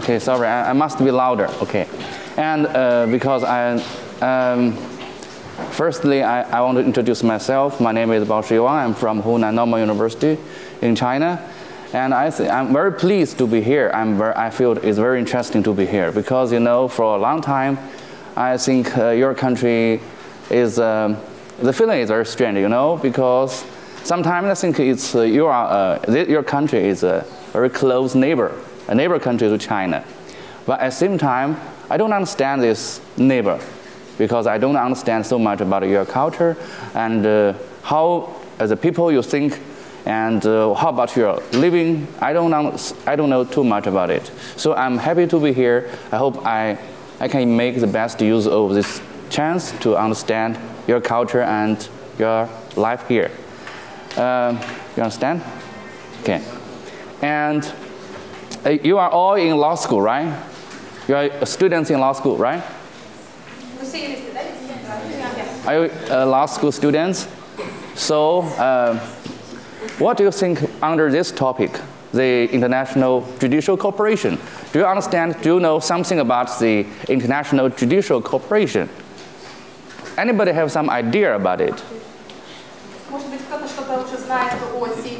okay, sorry, I, I must be louder, okay. And uh, because I, um, firstly, I, I want to introduce myself. My name is Bao Shiyuan. I'm from Hunan Normal University in China. And I I'm very pleased to be here. I'm very, I feel it's very interesting to be here because, you know, for a long time, I think uh, your country is, um, the feeling is very strange, you know, because sometimes I think it's, uh, you are, uh, your country is a very close neighbor, a neighbor country to China. But at the same time, I don't understand this neighbor because I don't understand so much about your culture and uh, how, as a people, you think and uh, how about your living? I don't, know, I don't know too much about it. So I'm happy to be here. I hope I, I can make the best use of this chance to understand your culture and your life here. Uh, you understand? Okay. And you are all in law school, right? You are students in law school, right? Are you uh, law school students? So, uh, what do you think under this topic, the International Judicial Cooperation? Do you understand, do you know something about the International Judicial Cooperation? Anybody have some idea about it? Может быть, кто-то что-то уже знает о теме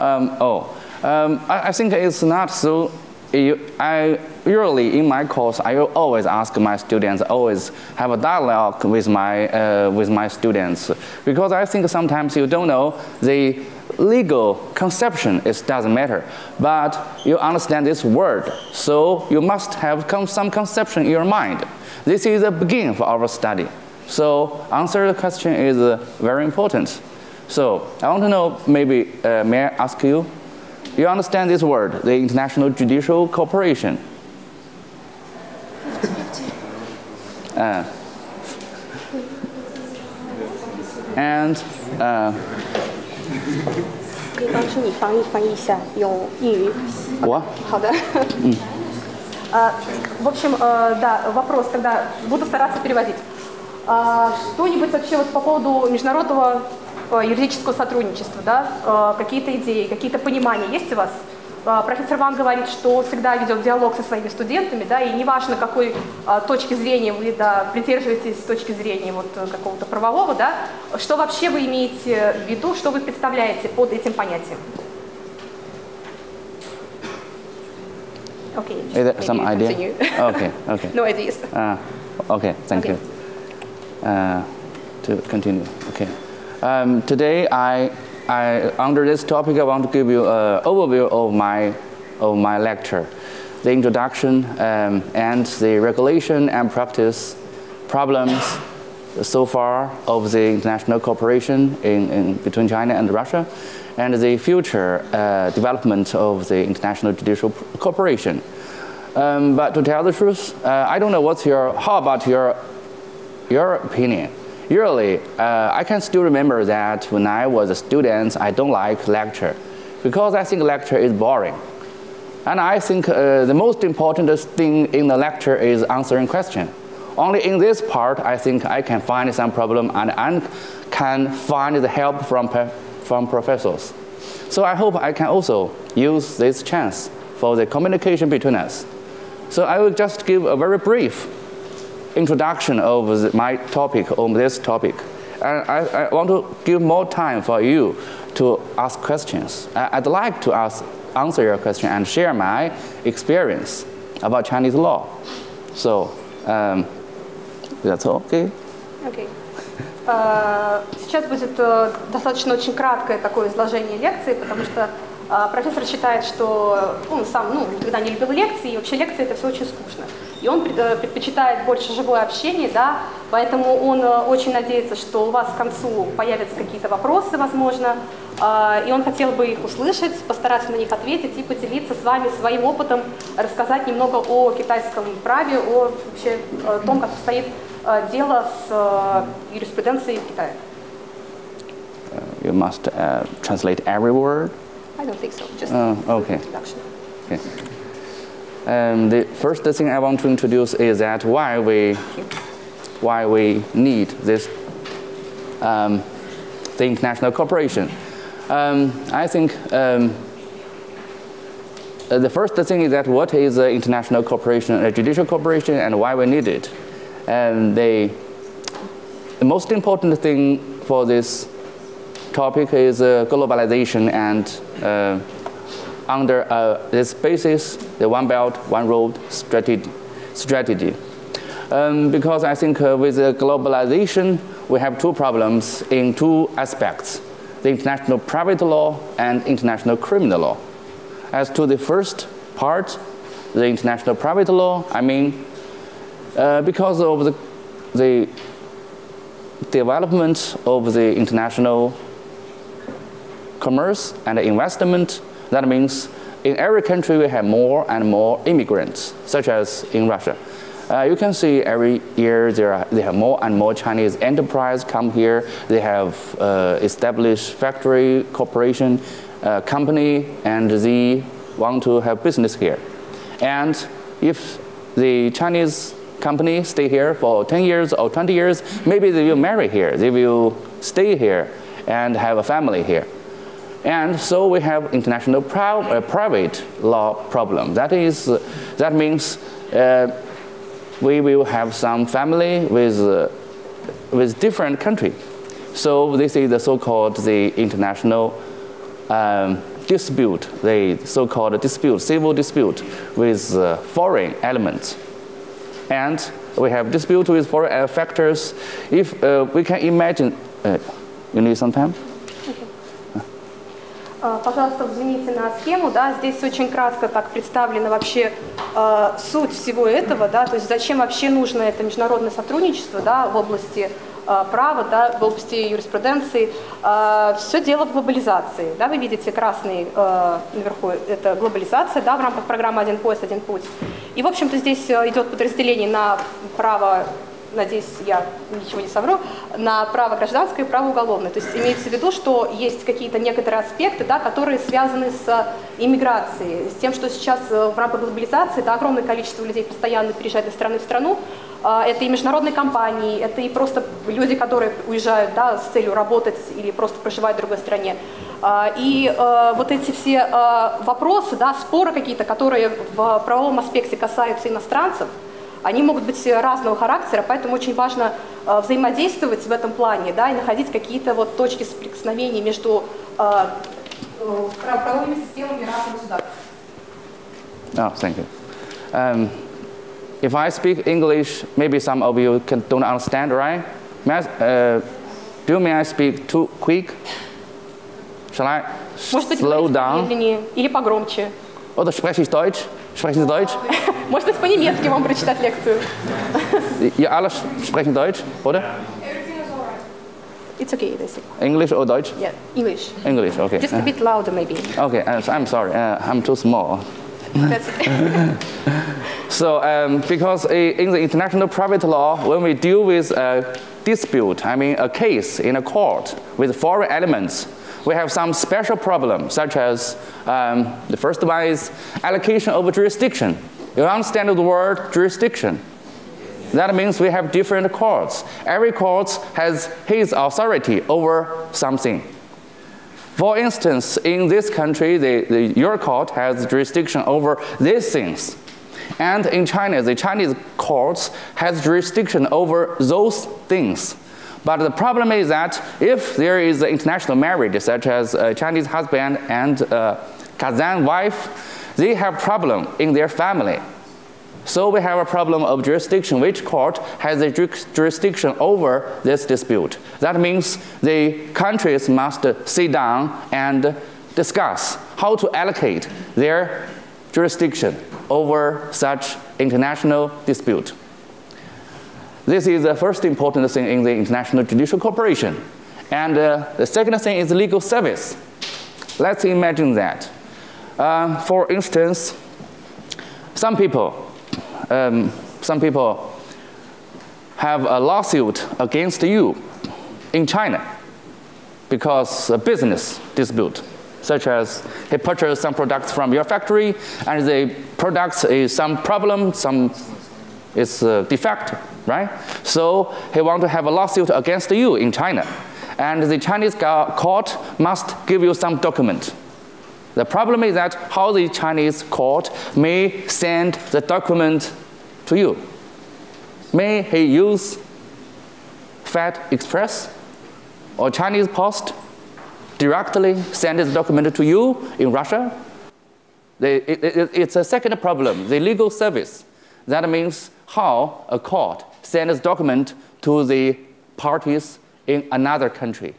Um, oh, um, I, I, think it's not so. I usually in my course, I always ask my students, always have a dialogue with my uh, with my students because I think sometimes you don't know the legal conception. It doesn't matter, but you understand this word, so you must have some conception in your mind. This is the beginning for our study. So answer the question is uh, very important. So I want to know, maybe, uh, may I ask you, you understand this word, the International Judicial Cooperation? Uh, and uh, 可以帮助你翻译翻译一下，用英语。我好的。嗯。Uh, в общем, uh, да, вопрос тогда, буду стараться переводить. Uh, Что-нибудь вообще вот по поводу международного uh, юридического сотрудничества, да? Uh, какие-то идеи, какие-то понимания есть у вас? Uh, профессор Ван говорит, что всегда ведет диалог со своими студентами, да, и неважно, какой точки зрения вы да, придерживаетесь с точки зрения вот, какого-то правового, да, что вообще вы имеете в виду, что вы представляете под этим понятием? Okay. There some idea? okay, okay. no ideas. Uh, okay, thank okay. you. Uh, to continue. Um, today, I, I, under this topic, I want to give you an overview of my, of my lecture. The introduction um, and the regulation and practice problems so far of the international cooperation in, in between China and Russia and the future uh, development of the international judicial cooperation. Um, but to tell the truth, uh, I don't know what's your, how about your, your opinion? Usually, uh, I can still remember that when I was a student, I don't like lecture because I think lecture is boring. And I think uh, the most important thing in the lecture is answering question. Only in this part, I think I can find some problem and can find the help from from professors. So I hope I can also use this chance for the communication between us. So I will just give a very brief introduction of the, my topic on this topic. And I, I, want to give more time for you to ask questions. I, would like to ask, answer your question and share my experience about Chinese law. So um, that's okay. Okay. Э, сейчас будет э, достаточно очень краткое такое изложение лекции, потому что э, профессор считает, что он сам ну, никогда не любил лекции, и вообще лекции это все очень скучно. И он предпочитает больше живое общение, да, поэтому он очень надеется, что у вас к концу появятся какие-то вопросы, возможно, и он хотел бы их услышать, постараться на них ответить и поделиться с вами своим опытом, рассказать немного о китайском праве, о вообще том, как стоит дело с юриспруденцией в Китае. You must uh, translate every word? I don't think so, just uh, okay. introduction. Okay. Um, the first thing I want to introduce is that why we, why we need this, um, the international cooperation. Um, I think um, uh, the first thing is that what is international cooperation, uh, judicial cooperation, and why we need it. And they, the most important thing for this topic is uh, globalization and uh, under uh, this basis, the One Belt, One Road strategy. strategy. Um, because I think with the globalization, we have two problems in two aspects, the international private law and international criminal law. As to the first part, the international private law, I mean, uh, because of the, the development of the international commerce and investment, that means in every country we have more and more immigrants, such as in Russia. Uh, you can see every year there are, they have more and more Chinese enterprise come here. They have uh, established factory, corporation, uh, company and they want to have business here. And if the Chinese company stay here for 10 years or 20 years, maybe they will marry here. They will stay here and have a family here. And so we have international uh, private law problem. That is, uh, that means uh, we will have some family with, uh, with different country. So this is the so-called the international um, dispute, the so-called dispute, civil dispute with uh, foreign elements. And we have dispute with foreign factors. If uh, we can imagine, you need some time? Пожалуйста, взгляните на схему, да, здесь очень кратко так представлена вообще э, суть всего этого, да, то есть зачем вообще нужно это международное сотрудничество, да, в области Э, права, да, в области юриспруденции. Э, Все дело в глобализации. Да, вы видите красный э, наверху, это глобализация да, в рамках программы «Один пояс, один путь». И, в общем-то, здесь идет подразделение на право надеюсь, я ничего не совру, на право гражданское и право уголовное. То есть имеется в виду, что есть какие-то некоторые аспекты, да, которые связаны с иммиграцией, с тем, что сейчас в рамках глобализации да, огромное количество людей постоянно переезжает из страны в страну, а, это и международные компании, это и просто люди, которые уезжают да, с целью работать или просто проживать в другой стране. А, и э, вот эти все э, вопросы, да, споры какие-то, которые в правовом аспекте касаются иностранцев, они могут быть разного характера, поэтому очень важно э, взаимодействовать в этом плане, да, и находить какие-то вот точки соприкосновения между правовыми системами разных государств. Oh, thank you. Um, if I speak English, maybe some of you can, don't understand, right? May I, uh, do may I speak too quick? Shall I slow down? или погромче. Oder spreche ich Deutsch? Sprechen Sie Deutsch? Может быть, по-немецки вам прочитать лекцию? Ihr alle sprechen Deutsch, oder? It's okay, basically. English or Deutsch? Yeah, English. English, okay. Just a bit louder, maybe. Okay, I'm sorry, uh, I'm too small. That's okay. So um, because in the international private law, when we deal with a dispute, I mean a case in a court with foreign elements, we have some special problems, such as um, the first one is allocation of jurisdiction. You understand the word jurisdiction? That means we have different courts. Every court has his authority over something. For instance, in this country, the, the, your court has jurisdiction over these things. And in China, the Chinese courts has jurisdiction over those things. But the problem is that if there is an international marriage, such as a Chinese husband and a Kazan wife, they have problem in their family. So we have a problem of jurisdiction. Which court has the jurisdiction over this dispute? That means the countries must sit down and discuss how to allocate their jurisdiction over such international dispute. This is the first important thing in the international judicial cooperation. And uh, the second thing is legal service. Let's imagine that. Uh, for instance, some people, um, some people have a lawsuit against you in China because a business dispute. such as he purchased some products from your factory, and the product is some problem, some is defect, right? So he want to have a lawsuit against you in China, and the Chinese court must give you some document. The problem is that how the Chinese court may send the document to you. May he use Fed Express or Chinese Post directly send this document to you in Russia? it, it, it's a second problem, the legal service. That means how a court sends document to the parties in another country.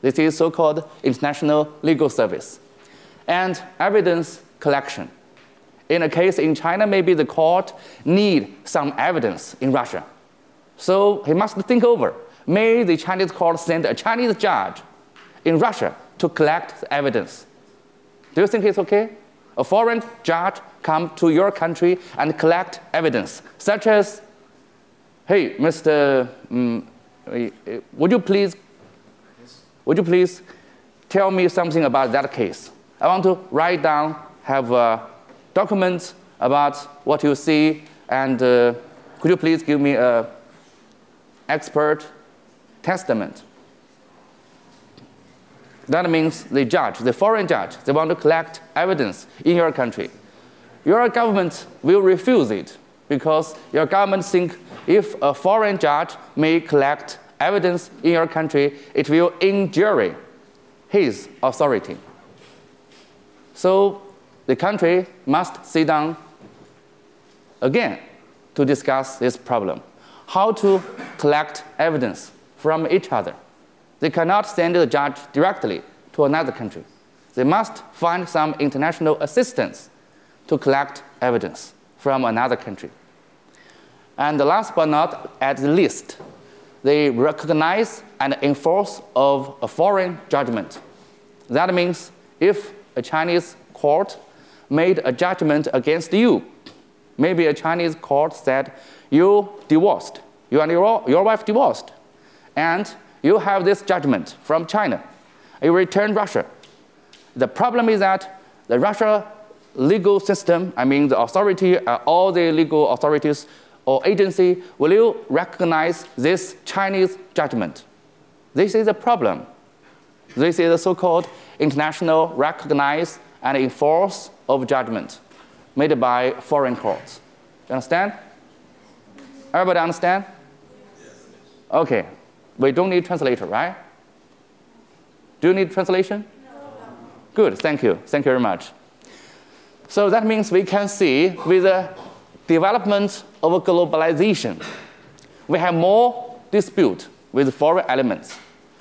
This is so-called international legal service. And evidence collection. In a case in China, maybe the court need some evidence in Russia. So he must think over may the Chinese court send a Chinese judge in Russia to collect the evidence. Do you think it's okay? A foreign judge come to your country and collect evidence, such as, hey, Mr. Um, would you please, would you please tell me something about that case? I want to write down, have uh, documents about what you see, and uh, could you please give me an expert testament. That means the judge, the foreign judge, they want to collect evidence in your country. Your government will refuse it because your government think if a foreign judge may collect evidence in your country, it will injure his authority. So the country must sit down again to discuss this problem. How to collect evidence from each other. They cannot send the judge directly to another country. They must find some international assistance to collect evidence from another country. And last but not at the least, they recognize and enforce of a foreign judgment. That means if a Chinese court made a judgment against you, maybe a Chinese court said, you divorced, you and your, your wife divorced, and you have this judgment from China. You return Russia. The problem is that the Russia legal system, I mean the authority, uh, all the legal authorities or agency, will you recognize this Chinese judgment? This is a problem. This is the so-called international recognized and enforce of judgment made by foreign courts. You understand? Everybody understand? Okay, we don't need translator, right? Do you need translation? No. Good, thank you. Thank you very much. So that means we can see with the development of globalization, we have more dispute with foreign elements.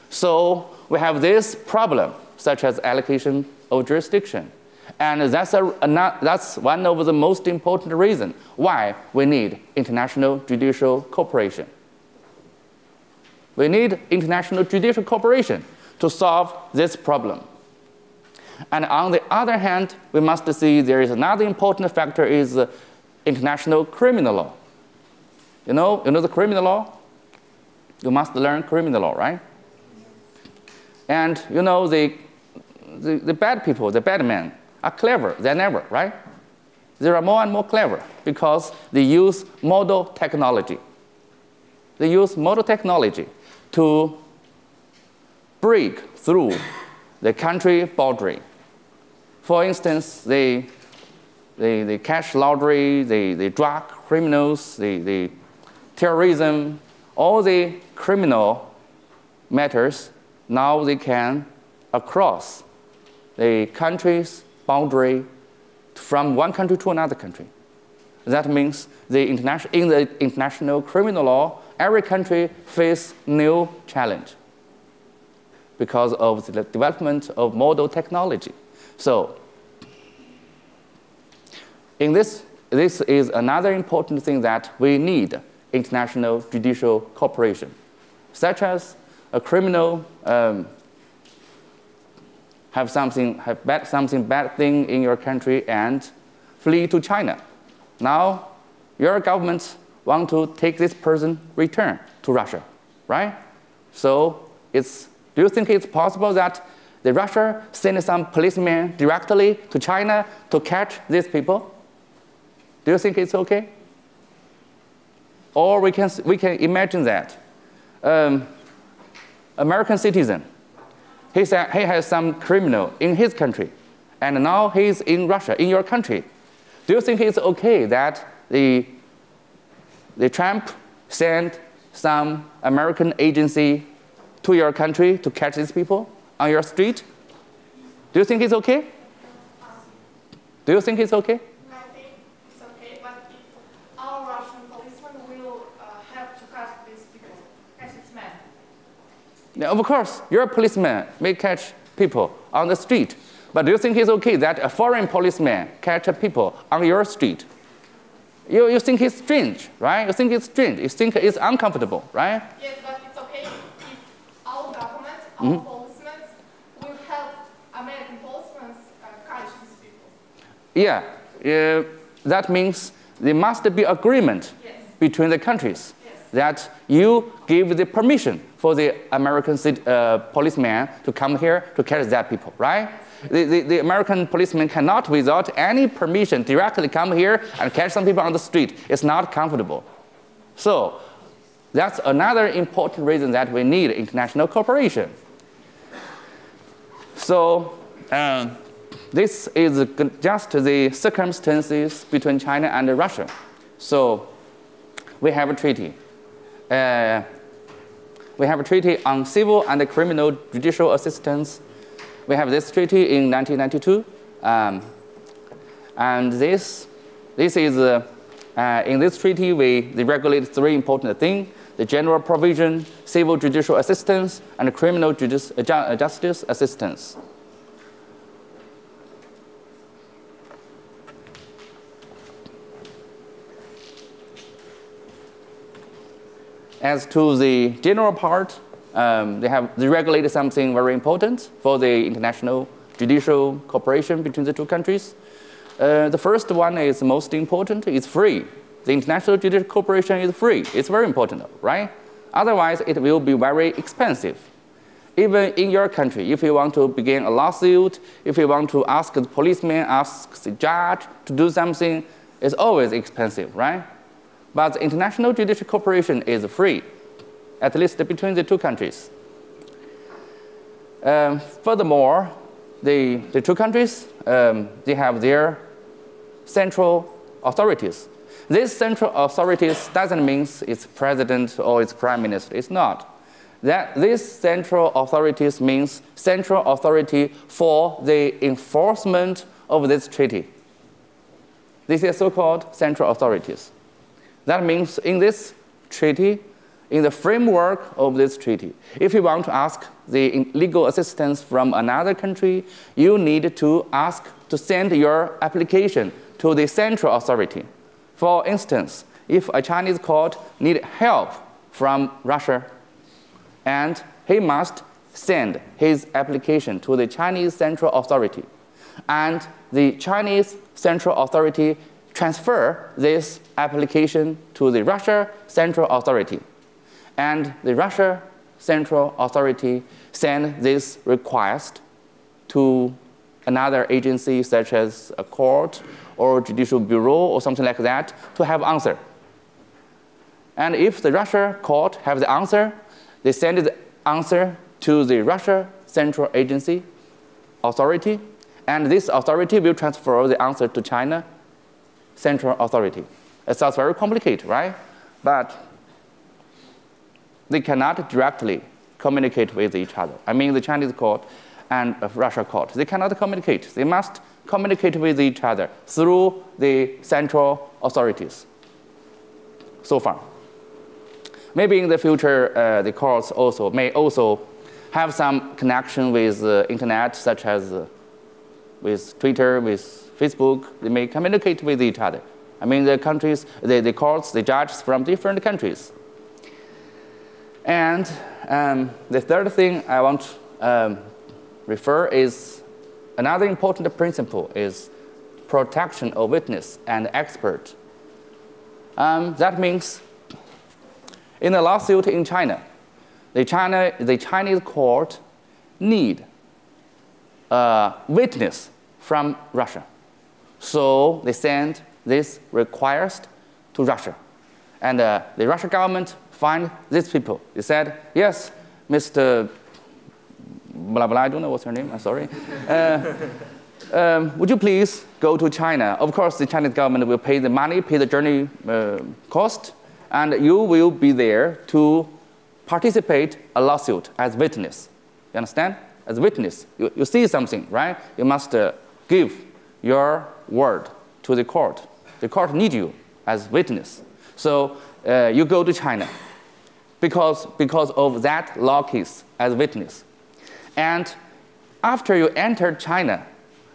So we have this problem, such as allocation of jurisdiction. And that's, a, that's one of the most important reasons why we need international judicial cooperation. We need international judicial cooperation to solve this problem. And on the other hand, we must see there is another important factor is uh, international criminal law. You know, you know the criminal law? You must learn criminal law, right? And you know, the, the, the bad people, the bad men, are clever than ever, right? They are more and more clever because they use model technology. They use model technology to break through the country boundary. For instance, the, the, the cash lottery, the, the drug criminals, the, the terrorism, all the criminal matters, now they can across the country's boundary from one country to another country. That means the international, in the international criminal law, every country faces new challenge because of the development of model technology. So in this, this is another important thing that we need international judicial cooperation, such as a criminal um, have something, have bad, something bad thing in your country and flee to China. Now, your government want to take this person return to Russia, right? So it's, do you think it's possible that the Russia send some policemen directly to China to catch these people? Do you think it's okay? Or we can, we can imagine that um, American citizen, he, said he has some criminal in his country, and now he's in Russia, in your country. Do you think it's okay that the, the Trump sent some American agency to your country to catch these people on your street? Do you think it's okay? Do you think it's okay? I think it's okay, but if our Russian policemen will uh, have to catch these people, catch its men. Now, of course, your policeman may catch people on the street, but do you think it's okay that a foreign policeman catch people on your street? You, you think it's strange, right? You think it's strange. You think it's uncomfortable, right? Yes, but it's okay if our government, our policemen, will help American policemen uh, catch these people. Yeah, uh, that means there must be agreement Yes. between the countries Yes. that you give the permission for the American uh, policeman to come here to catch that people, right? The, the, the American policeman cannot, without any permission, directly come here and catch some people on the street. It's not comfortable. So that's another important reason that we need international cooperation. So um, this is just the circumstances between China and Russia. So we have a treaty. Uh, we have a treaty on civil and criminal judicial assistance. We have this treaty in 1992. Um, and this, this is, uh, uh, in this treaty, we regulate three important things the general provision, civil judicial assistance, and criminal uh, uh, justice assistance. As to the general part, um, they have they regulated something very important for the international judicial cooperation between the two countries. Uh, the first one is most important. It's free. The international judicial cooperation is free. It's very important, right? Otherwise, it will be very expensive. Even in your country, if you want to begin a lawsuit, if you want to ask the policeman, ask the judge to do something, it's always expensive, right? But the international judicial cooperation is free, at least between the two countries. Um, furthermore, the, the two countries, um, they have their central authorities. These central authorities doesn't mean it's president or it's prime minister. It's not. That these central authorities means central authority for the enforcement of this treaty. These are so-called central authorities. That means in this treaty, in the framework of this treaty, if you want to ask the legal assistance from another country, you need to ask to send your application to the central authority. For instance, if a Chinese court need help from Russia, and he must send his application to the Chinese central authority, and the Chinese central authority transfer this application to the Russia Central Authority. And the Russia Central Authority send this request to another agency such as a court or judicial bureau or something like that to have answer. And if the Russia court have the answer, they send the answer to the Russia Central Agency Authority, and this authority will transfer the answer to China Central Authority. It sounds very complicated, right? But they cannot directly communicate with each other. I mean, the Chinese court and uh, Russia court, they cannot communicate. They must communicate with each other through the central authorities. So far. Maybe in the future, uh, the courts also may also have some connection with the internet, such as uh, with Twitter, with Facebook. They may communicate with each other. I mean, the countries, the, the courts, the judges from different countries. And um, the third thing I want to um, refer is another important principle is protection of witness and expert. Um, that means in a lawsuit in China, the, China, the Chinese court need a witness from Russia. So they sent this request to Russia. And uh, the Russian government find these people. They said, yes, Mr. Blah, blah, I don't know what's her name, I'm sorry. Uh, um, would you please go to China? Of course, the Chinese government will pay the money, pay the journey uh, cost, and you will be there to participate a lawsuit as witness. You understand? As witness, you, you see something, right? You must uh, give your word to the court. The court need you as witness. So uh, you go to China because, because of that law case as witness. And after you enter China,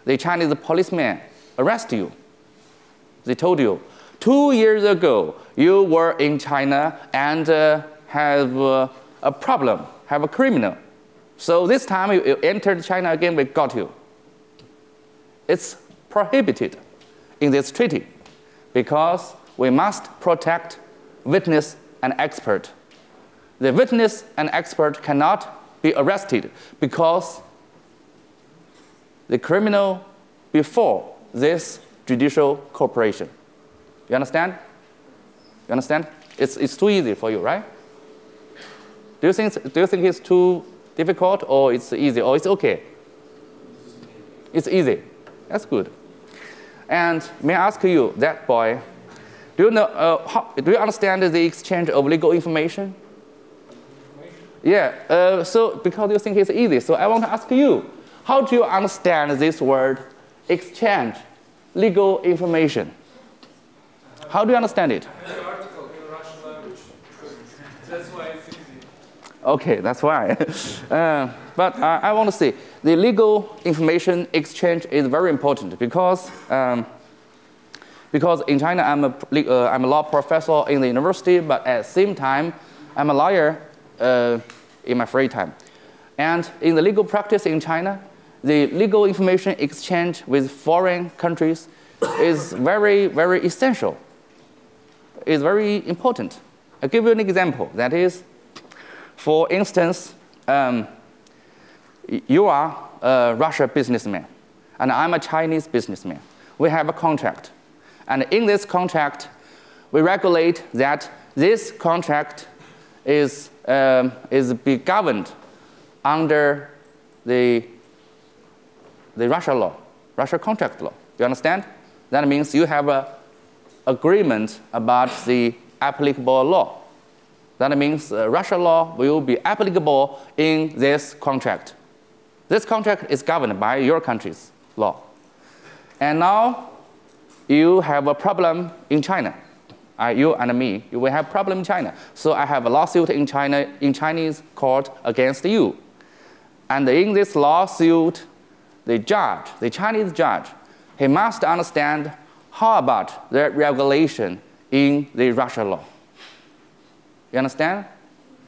the Chinese policeman arrest you. They told you, two years ago, you were in China and uh, have uh, a problem, have a criminal. So this time you, you entered China again, we got you. It's prohibited in this treaty because we must protect witness and expert. The witness and expert cannot be arrested because the criminal before this judicial cooperation. You understand? You understand? It's, it's too easy for you, right? Do you, think, do you think it's too difficult or it's easy or it's okay? It's easy. That's good. And may I ask you, that boy, do you, know, uh, how, do you understand the exchange of legal information? Yeah, uh, so because you think it's easy, so I want to ask you, how do you understand this word exchange legal information? How do you understand it? The article in Russian language. That's why it's easy. Okay, that's why. uh, but uh, I want to say the legal information exchange is very important because, um, because in China I'm a, uh, I'm a law professor in the university, but at the same time I'm a lawyer uh, in my free time. And in the legal practice in China, the legal information exchange with foreign countries is very, very essential. Is very important. I'll give you an example. That is, for instance, um, you are a Russian businessman, and I'm a Chinese businessman. We have a contract. And in this contract, we regulate that this contract is, um, is be governed under the, the Russia law, Russia contract law. You understand? That means you have an agreement about the applicable law. That means uh, Russia law will be applicable in this contract. This contract is governed by your country's law. And now you have a problem in China. Uh, you and me, you will have problem in China. So I have a lawsuit in China, in Chinese court against you. And in this lawsuit, the judge, the Chinese judge, he must understand how about the regulation in the Russia law. You understand?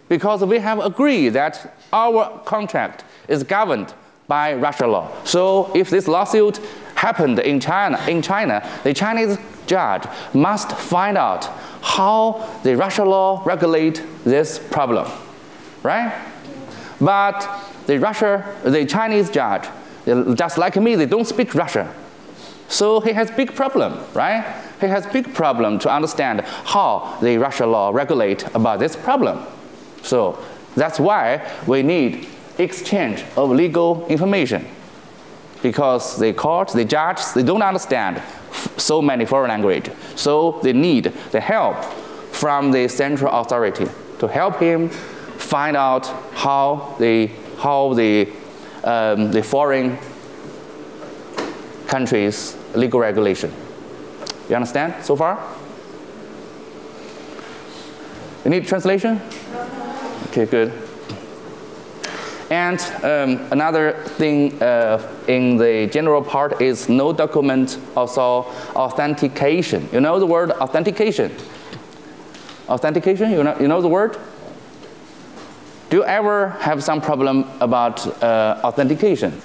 Because we have agreed that our contract is governed by Russia law. So if this lawsuit happened in China, in China, the Chinese judge must find out how the Russia law regulate this problem, right? But the Russia, the Chinese judge, just like me, they don't speak Russian. So he has big problem, right? He has big problem to understand how the Russia law regulate about this problem. So that's why we need exchange of legal information because the court, the judge, they don't understand so many foreign language. So they need the help from the central authority to help him find out how the, how the, um, the foreign countries legal regulation. You understand so far? You need translation? Okay, good. And um, another thing uh, in the general part is no document, also authentication. You know the word authentication? Authentication, you know, you know the word? Do you ever have some problem about uh, authentication?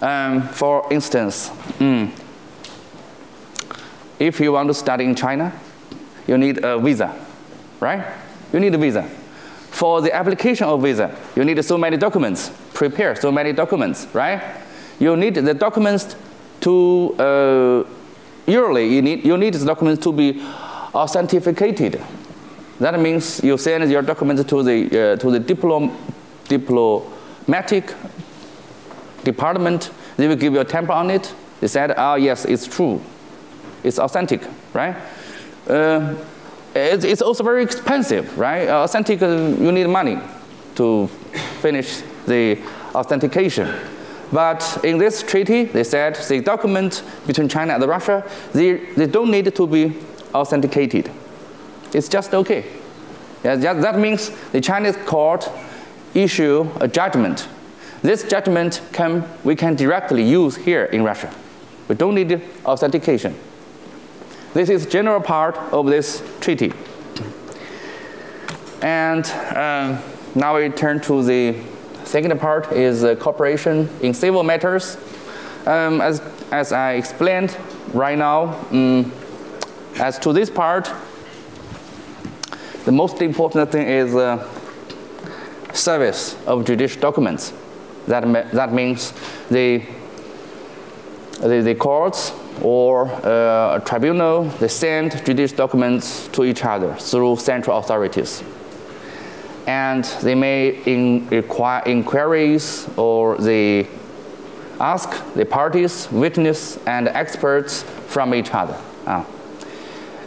Um, for instance, mm, if you want to study in China, you need a visa, right? You need a visa. For the application of visa, you need so many documents, prepare so many documents, right? you need the documents to, uh, usually you need, you need the documents to be authenticated. That means you send your documents to the, uh, to the diplom, diplomatic department. They will give you a stamp on it. They said, oh yes, it's true. It's authentic, right? Uh, it's, it's, also very expensive, right? Uh, authentic, uh, you need money to finish the authentication. But in this treaty, they said the document between China and Russia, they, they don't need to be authenticated. It's just okay. Yeah, that means the Chinese court issue a judgment. This judgment can, we can directly use here in Russia. We don't need authentication. This is general part of this treaty. And um, now we turn to the second part is uh, cooperation in civil matters. Um, as, as I explained right now, um, as to this part, the most important thing is uh, service of judicial documents. That, that means the, the, the courts or uh, a tribunal, they send judicial documents to each other through central authorities. And they may in, require inquiries or they ask the parties, witness, and experts from each other. Uh.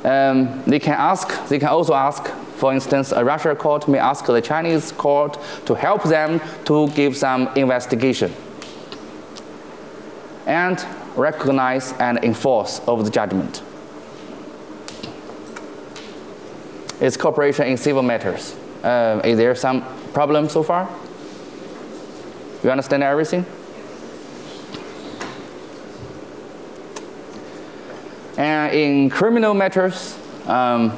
Um, they can ask, they can also ask for instance, a Russian court may ask the Chinese court to help them to give some investigation and recognize and enforce of the judgment. It's cooperation in civil matters. Uh, is there some problem so far? You understand everything? And in criminal matters, um,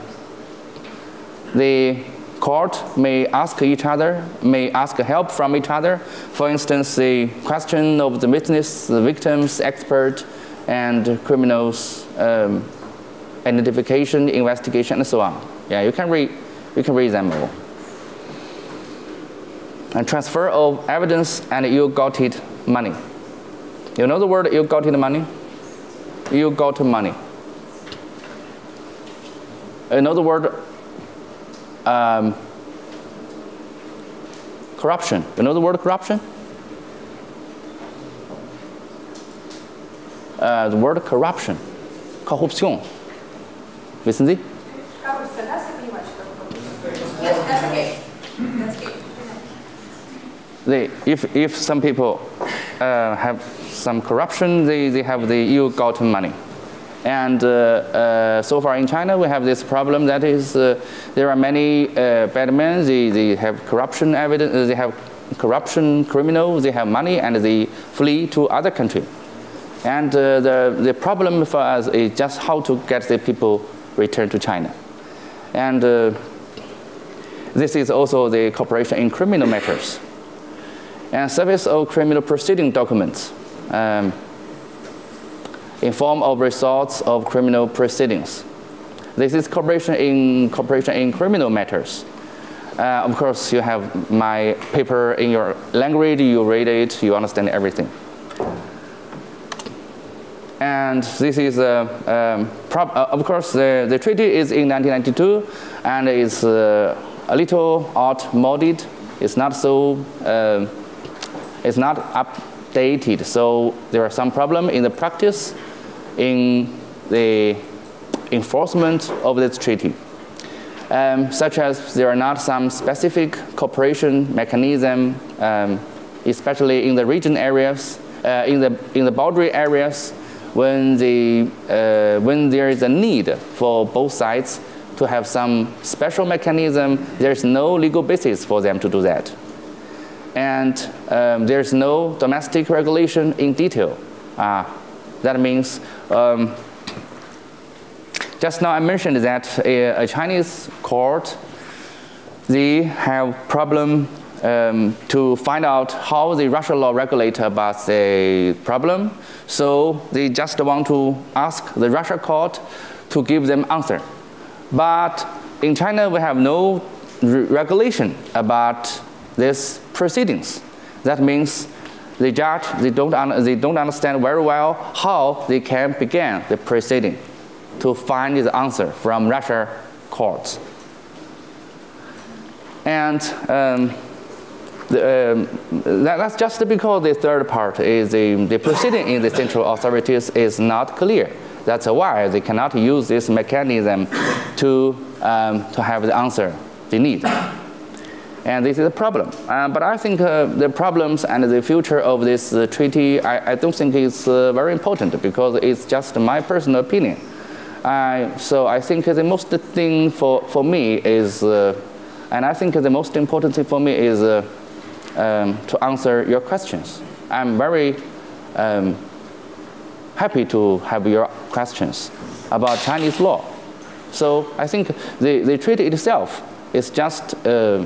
the court may ask each other, may ask help from each other. For instance, the question of the witness, the victims, expert, and criminals um, identification, investigation, and so on. Yeah, you can read, you can read them all. And transfer of evidence and you got it money. You know the word you got it money? You got money. Another word um, corruption. You know the word corruption? Uh, the word corruption. Corruption. Wissen Sie? They, if, if some people uh, have some corruption, they, they have the ill-gotten money. And uh, uh, so far in China, we have this problem that is, uh, there are many bad men, they, they have corruption evidence, they have corruption criminals, they have money, and they flee to other countries. And the, the problem for us is just how to get the people returned to China. And this is also the cooperation in criminal matters. And service of criminal proceeding documents. Um, in form of results of criminal proceedings. This is cooperation in, cooperation in criminal matters. Uh, of course, you have my paper in your language, you read it, you understand everything. And this is, uh, um, uh, of course, the, the treaty is in 1992 and it's uh, a little outmoded. It's not so, uh, it's not updated. So there are some problem in the practice in the enforcement of this treaty, um, such as there are not some specific cooperation mechanism, um, especially in the region areas, uh, in, the, in the boundary areas, when, the, uh, when there is a need for both sides to have some special mechanism, there's no legal basis for them to do that. And um, there's no domestic regulation in detail. Uh, that means, um, just now I mentioned that a, a Chinese court, they have problem um, to find out how the Russian law regulate about the problem. So they just want to ask the Russian court to give them answer. But in China, we have no re regulation about these proceedings. That means the judge, they don't, they don't understand very well how they can begin the proceeding to find the answer from Russia courts. And um, the, um, that, that's just because the third part is the, the proceeding in the central authorities is not clear. That's why they cannot use this mechanism to, um, to have the answer they need. And this is a problem. Uh, but I think uh, the problems and the future of this uh, treaty, I, I, don't think it's uh, very important because it's just my personal opinion. so I think the most thing for, for me is, uh, and I think the most important thing for me is uh, um, to answer your questions. I'm very um, happy to have your questions about Chinese law. So I think the, the treaty itself is just, uh,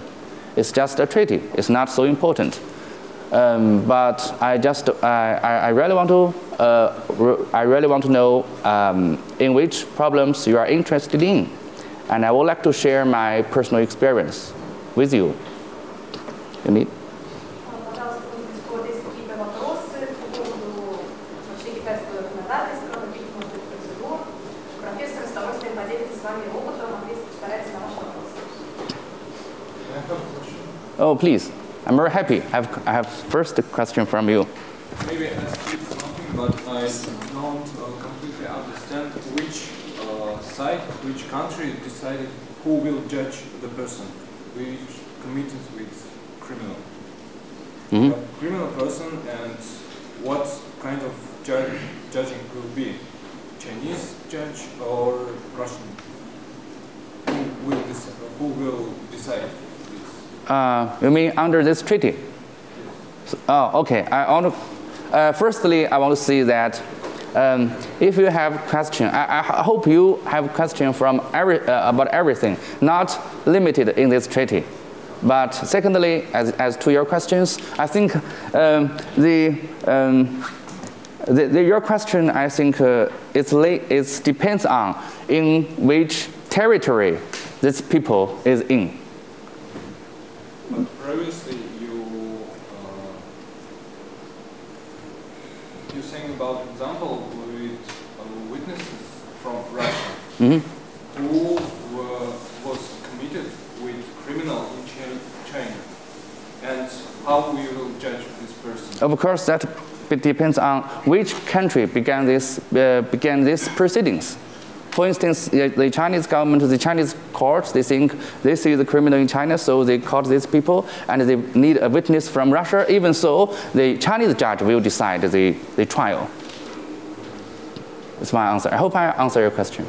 is just a treaty. It's not so important. Um, but I just, I, I really want to, uh, I really want to know um, in which problems you are interested in. And I would like to share my personal experience with you. You need? Oh, please. I'm very happy. I have, I have first question from you. Maybe ask you something, but I don't uh, completely understand which uh, side, which country decided who will judge the person which committed with criminal. Mhm. Criminal person and what kind of ju- judging will be? Chinese judge or Russian? Who will, who will decide? Uh, you mean under this treaty? Oh, okay. I want to, uh, firstly, I want to say that um, if you have question, I, I hope you have question from every, uh, about everything, not limited in this treaty. But secondly, as, as to your questions, I think um, the, um, the, the, your question, I think uh, it's, it's depends on in which territory this people is in. But previously you uh, you saying about example with uh, witnesses from Russia Mhm. who were, was committed with criminal in China, and how we will judge this person. Of course, that depends on which country began this uh, began these proceedings. For instance, the Chinese government, the Chinese courts, they think this is a criminal in China, so they caught these people, and they need a witness from Russia. Even so, the Chinese judge will decide the, the trial. That's my answer. I hope I answer your question.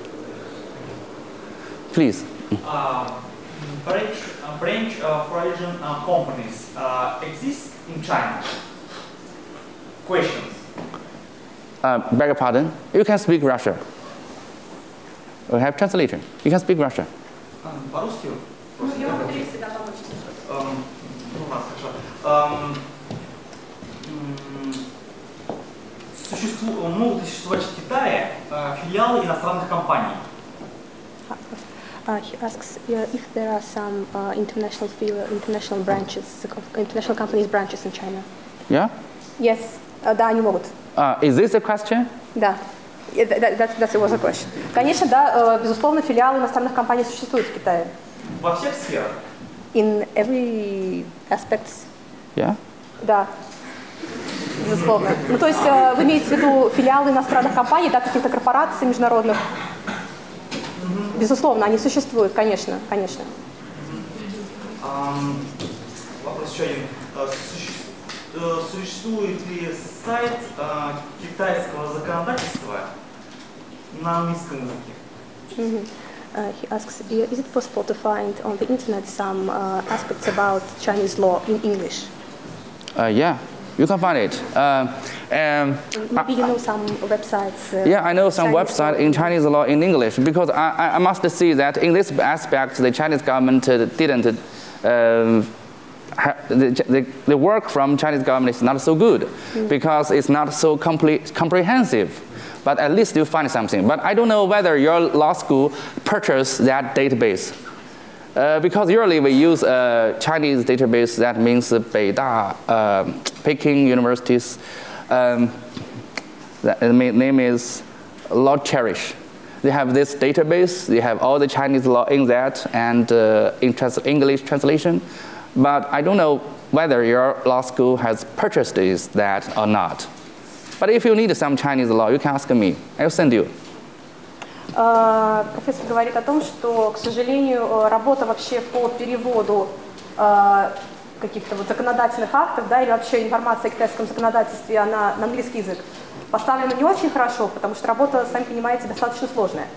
Please. Uh, branch, uh, branch uh, foreign uh, companies uh, exist in China? Questions. Uh, beg your pardon. You can speak Russian. We have translation. You can speak Russian. А, По-русски? Ну, я могу перевести, да, помочь. если что. Эм, ну ладно, хорошо. Эм, м, существу- могут ли существовать в Китае э, филиалы иностранных компаний? Uh, he asks uh, if there are some uh, international fil- international branches, of- international companies branches in China. Yeah? Yes. Uh, да, они могут. Uh, is this a question? Да. That, that, that was a question. Конечно, да, э, безусловно, филиалы иностранных компаний существуют в Китае. Во всех сферах? In every aspects, Yeah? да. Безусловно. Ну, то есть э, вы имеете в виду филиалы иностранных компаний, да, каких-то корпораций международных? Безусловно, они существуют, конечно, конечно. Вопрос еще один. Суще- э, Существует ли сайт э, китайского законодательства now. Mm -hmm. Uh, he asks, is it possible to find on the internet some uh, aspects about Chinese law in English? Uh, yeah, you can find it. Uh, and mm, Maybe you know some websites. Uh, yeah, I know some Chinese website in Chinese law in English because I, I must say that in this aspect, the Chinese government didn't. Um, the, the, the, work from Chinese government is not so good mm. because it's not so complete, comprehensive. But at least you find something. But I don't know whether your law school purchased that database. Uh, because usually we use a Chinese database that means Beida, uh, Peking universities. Um, the name is Law Cherish. They have this database. They have all the Chinese law in that and uh, in trans English translation. But I don't know whether your law school has purchased this, that or not. But if you need some Chinese law, you can ask me. I'll send you. Э, профессор говорит о том, что, к сожалению, э, работа вообще по переводу э, каких-то вот законодательных актов, да, или вообще информация о китайском законодательстве, она на английский язык поставлена не очень хорошо, потому что работа, сами понимаете, достаточно сложная.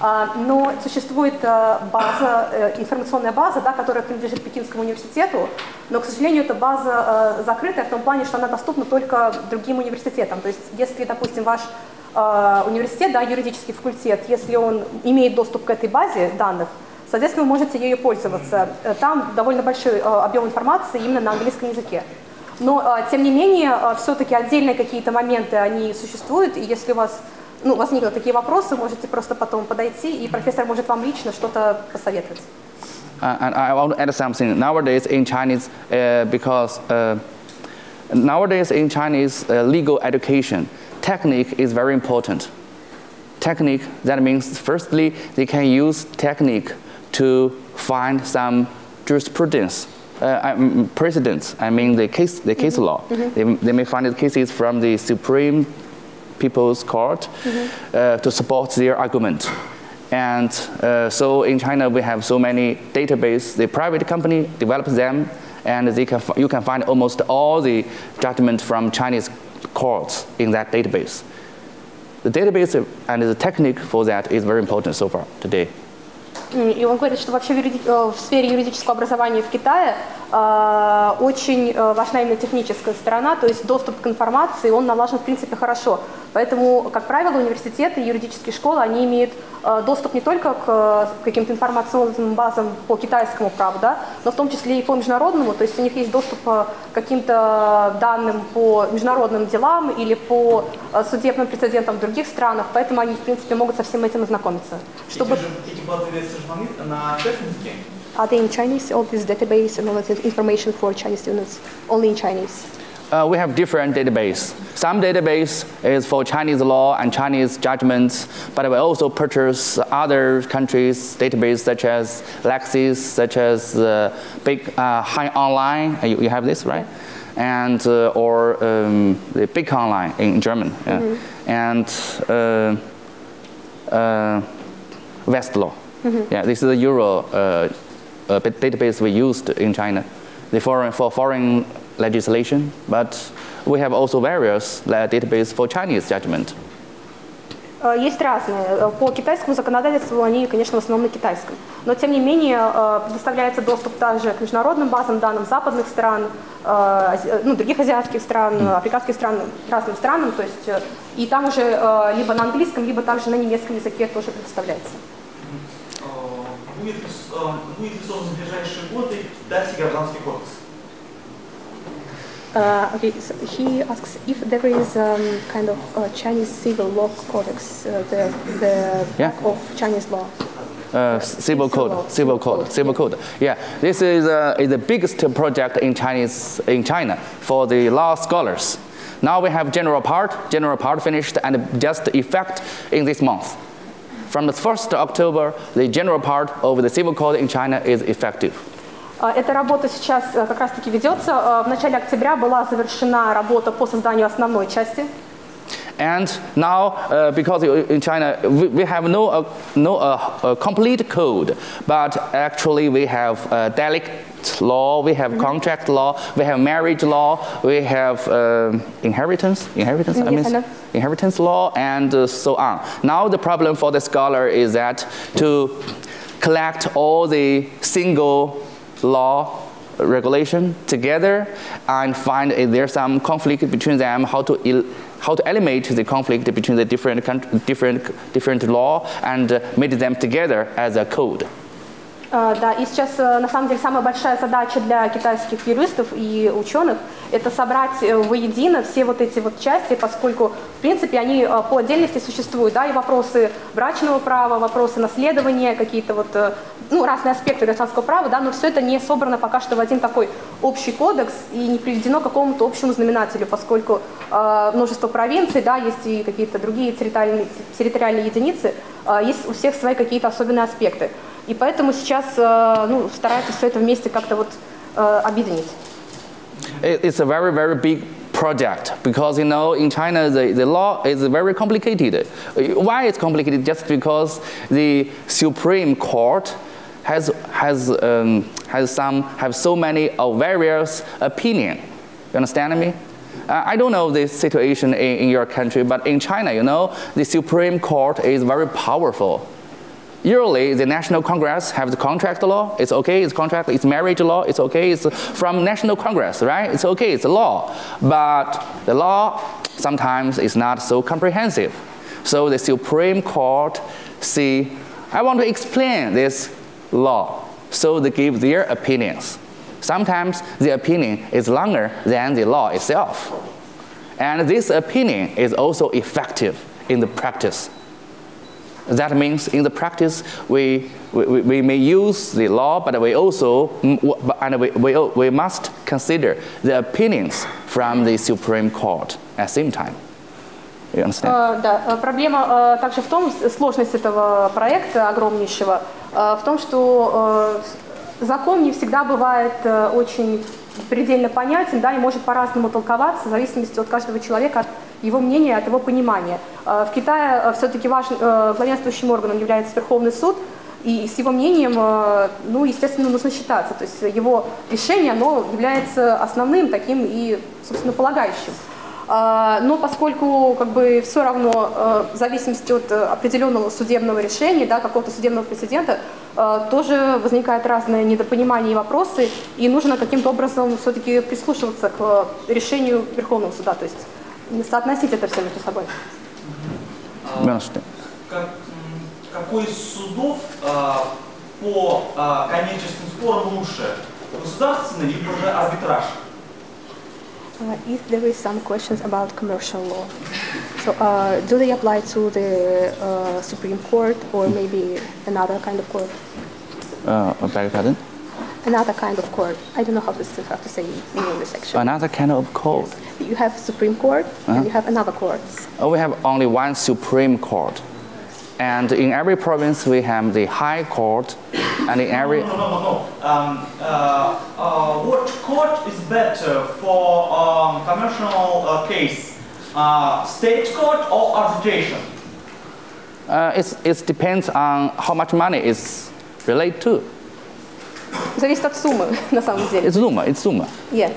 А, но существует база, информационная база, да, которая принадлежит Пекинскому университету, но, к сожалению, эта база закрытая в том плане, что она доступна только другим университетам. То есть, если, допустим, ваш Э, университет, да, юридический факультет, если он имеет доступ к этой базе данных, соответственно, вы можете ею пользоваться. Э, там довольно большой э, объем информации именно на английском языке. Но, тем не менее, все-таки отдельные какие-то моменты, они существуют, и если у вас ну, возникнут такие вопросы, можете просто потом подойти, и профессор может вам лично что-то посоветовать. Uh, and I want to add something. Nowadays in Chinese, uh, because uh, nowadays in Chinese uh, legal education, technique is very important. Technique, that means firstly, they can use technique to find some jurisprudence, uh, precedents, I mean the case, the case mm -hmm. law. Mm -hmm. they, they may find cases from the Supreme People's Court mm -hmm. uh, to support their argument. And uh, so in China, we have so many databases. The private company develops them, and they can, you can find almost all the judgment from Chinese courts in that database. The database and the technique for that is very important so far today. И он говорит, что вообще в, юриди... Э, в сфере юридического образования в Китае э, очень э, важна именно техническая сторона, то есть доступ к информации, он налажен в принципе хорошо. Поэтому, как правило, университеты и юридические школы, они имеют э, доступ не только к каким-то информационным базам по китайскому праву, да, но в том числе и по международному, то есть у них есть доступ к каким-то данным по международным делам или по судебным прецедентам в других странах, поэтому они, в принципе, могут со всем этим ознакомиться. Чтобы... Эти, же, эти базы? Are they in Chinese, all this database and all that information for Chinese students, only in Chinese? Uh, we have different database. Some database is for Chinese law and Chinese judgments, but we also purchase other countries' database such as Lexis, such as uh, Big uh, HeinOnline. Uh, you, you, have this, right? And uh, or um, the Beck Online in German, yeah. mm -hmm. and uh, uh, Westlaw. Mm -hmm. Yeah, this is the Euro database we used in China. The foreign for foreign legislation, but we have also various database for Chinese judgment. Э, есть разные. Э, по китайскому законодательству они, конечно, в основном на китайском. Но, тем не менее, э, предоставляется доступ также к международным базам данных западных стран, ну, других азиатских стран, африканских стран, разным странам. То есть, и там уже либо на английском, либо также на немецком языке тоже предоставляется. Будет, будет ли создан в ближайшие годы датский гражданский кодекс? Uh, okay, so he asks if there is um, kind of a Chinese civil law codex, uh, the, the yeah. of Chinese law. Uh, civil code, civil code, civil code. Yeah, this is, uh, is the biggest project in Chinese in China for the law scholars. Now we have general part, general part finished, and just effect in this month. From the 1st October, the general part of the civil code in China is effective. Эта работа сейчас как раз-таки ведется. В начале октября была завершена работа по созданию основной части. And now, uh, because in China, we, we have no, uh, no uh, complete code, but actually we have delict law, we have mm -hmm. contract law, we have marriage law, we have inheritance, inheritance, yes, I mean, inheritance law, and so on. Now the problem for the scholar is that to collect all the single law regulation together and find if there's some conflict between them, how to how to eliminate the conflict between the different different different law and uh, them together as a code. А, Да, и сейчас э, на самом деле самая большая задача для китайских юристов и ученых это собрать э, воедино все вот эти вот части, поскольку в принципе они э, по отдельности существуют, да, и вопросы брачного права, вопросы наследования, какие-то вот ну, разные аспекты гражданского права, да, но все это не собрано пока что в один такой общий кодекс и не приведено к какому-то общему знаменателю, поскольку множество провинций, да, есть и какие-то другие территориальные, территориальные единицы, есть у всех свои какие-то особенные аспекты. И поэтому сейчас э, ну, стараются все это вместе как-то вот э, объединить. It- It's a very, very big project because you know in China the, the law is very complicated. Why it's complicated? Just because the Supreme Court has has um, has some have so many of various opinion. You understand me? Uh, I don't know the situation in, in your country, but in China, you know, the Supreme Court is very powerful. Usually, the National Congress have the contract law. It's okay. It's contract. It's marriage law. It's okay. It's from National Congress, right? It's okay. It's a law, but the law sometimes is not so comprehensive. So the Supreme Court see, I want to explain this law, so they give their opinions. Sometimes the opinion is longer than the law itself, and this opinion is also effective in the practice. That means in the practice, we, we, we may use the law, but we also, mm, w- but- and we, we, we must consider the opinions from the Supreme Court at the same time. You understand? Э, Да, э, проблема э, также в том, с- сложность этого проекта огромнейшего, э, в том, что э, закон не всегда бывает э, очень предельно понятен, да, и может по-разному толковаться в зависимости от каждого человека, от его мнения, от его понимания. Э, В Китае все-таки важным, э, главенствующим органом является Верховный суд, и с его мнением, э, ну, естественно, нужно считаться. То есть его решение, оно является основным таким и, собственно, полагающим. Но поскольку как бы все равно э, в зависимости от э, определенного судебного решения, да, какого-то судебного прецедента, э, тоже возникает разное недопонимание и вопросы, и нужно каким-то образом все-таки прислушиваться к э, решению Верховного суда, то есть соотносить это все между собой. Understand? Как, какой из судов а, по а, коммерческим спорам лучше? Государственный либо же арбитраж? Uh, if there is some questions about commercial law, so uh, do they apply to the uh, Supreme Court or maybe another kind of court? Uh, I beg pardon? Another kind of court. I don't know how to, how to say in English actually. Another kind of court. You have Supreme Court and you have another courts. Uh, We have only one Supreme Court. And in every province, we have the High Court, and in every No, no, no, no. Um, uh, uh, what court is better for um, commercial uh, case? Uh, state court or arbitration? uh, it's, it depends on how much money is related to. Зависит от суммы, на самом деле. It's Zuma, it's Zuma. Yeah.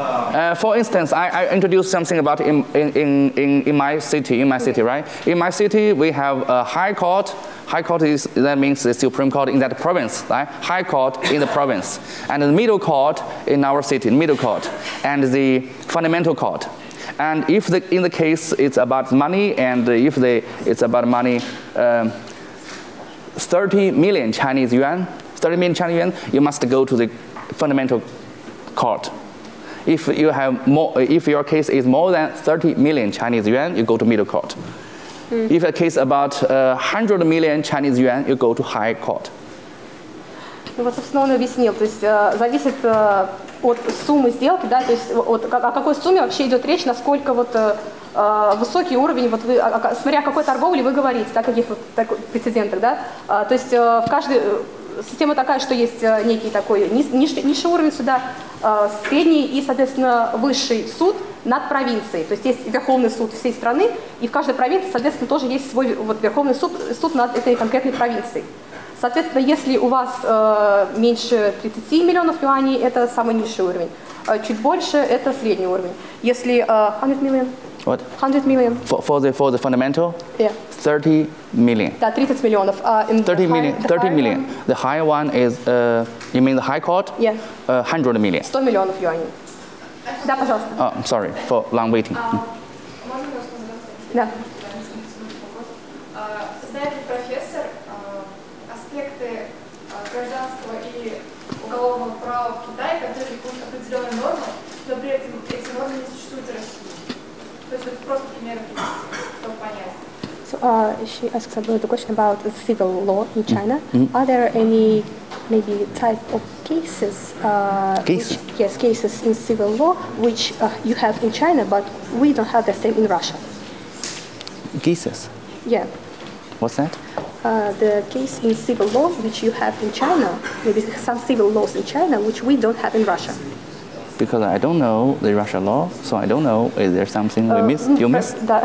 uh, uh, for instance, I, I, introduced something about in, in, in, in my city, in my city, right? In my city, we have a high court. High court is, that means the Supreme Court in that province, right? High court in the province. And the middle court in our city, middle court. And the fundamental court. And if the, in the case it's about money, and if they, it's about money, um, 30 million Chinese yuan, 30 million Chinese yuan, you must go to the fundamental court If you have more, if your case is more than 30 million Chinese yuan, you go to middle court. If a case about uh, 100 million Chinese yuan, you go to high court. Ну вот, собственно, он объяснил. То есть э, зависит э, от суммы сделки, да, то есть от, о какой сумме вообще идет речь, насколько вот э, э, высокий уровень, вот вы, о- о- смотря о какой торговле вы говорите, да, каких вот так- прецедентах, да. А, то есть э, в каждой э, система такая, что есть э, некий такой низ- ниш- низший уровень суда, э, средний и, соответственно, высший суд над провинцией. То есть есть Верховный суд всей страны, и в каждой провинции, соответственно, тоже есть свой вот, Верховный суд, суд над этой конкретной провинцией. Соответственно, если у вас э, меньше 30 миллионов юаней, это самый низший уровень. Э, чуть больше, это средний уровень. Если э, 100 million, What? 100 million, For, for, the, for the fundamental, yeah, 30 million. да, 30 миллионов. А in the 30 high- million, the 30 higher million. one, The high one is, uh, you mean the high court? Yeah. Uh, 100 million. 100 миллионов юаней. Да, пожалуйста. Oh, I'm sorry for long waiting. А, Можно вас поздравить? Да. А, Знает ли профессор, гражданского и уголовного права в Китае, которые будут определенные нормы, So uh, she asks about the question about the civil law in China. Are there any maybe type of cases? Uh, Case? Which, yes, cases in civil law which uh, you have in China, but we don't have the same in Russia. Geeses. Yeah. What's that? Uh, the case in civil law which you have in China, maybe some civil laws in China which we don't have in Russia. Because I don't know the Russian law, so I don't know. Is there something we miss? Ну, You miss? Да.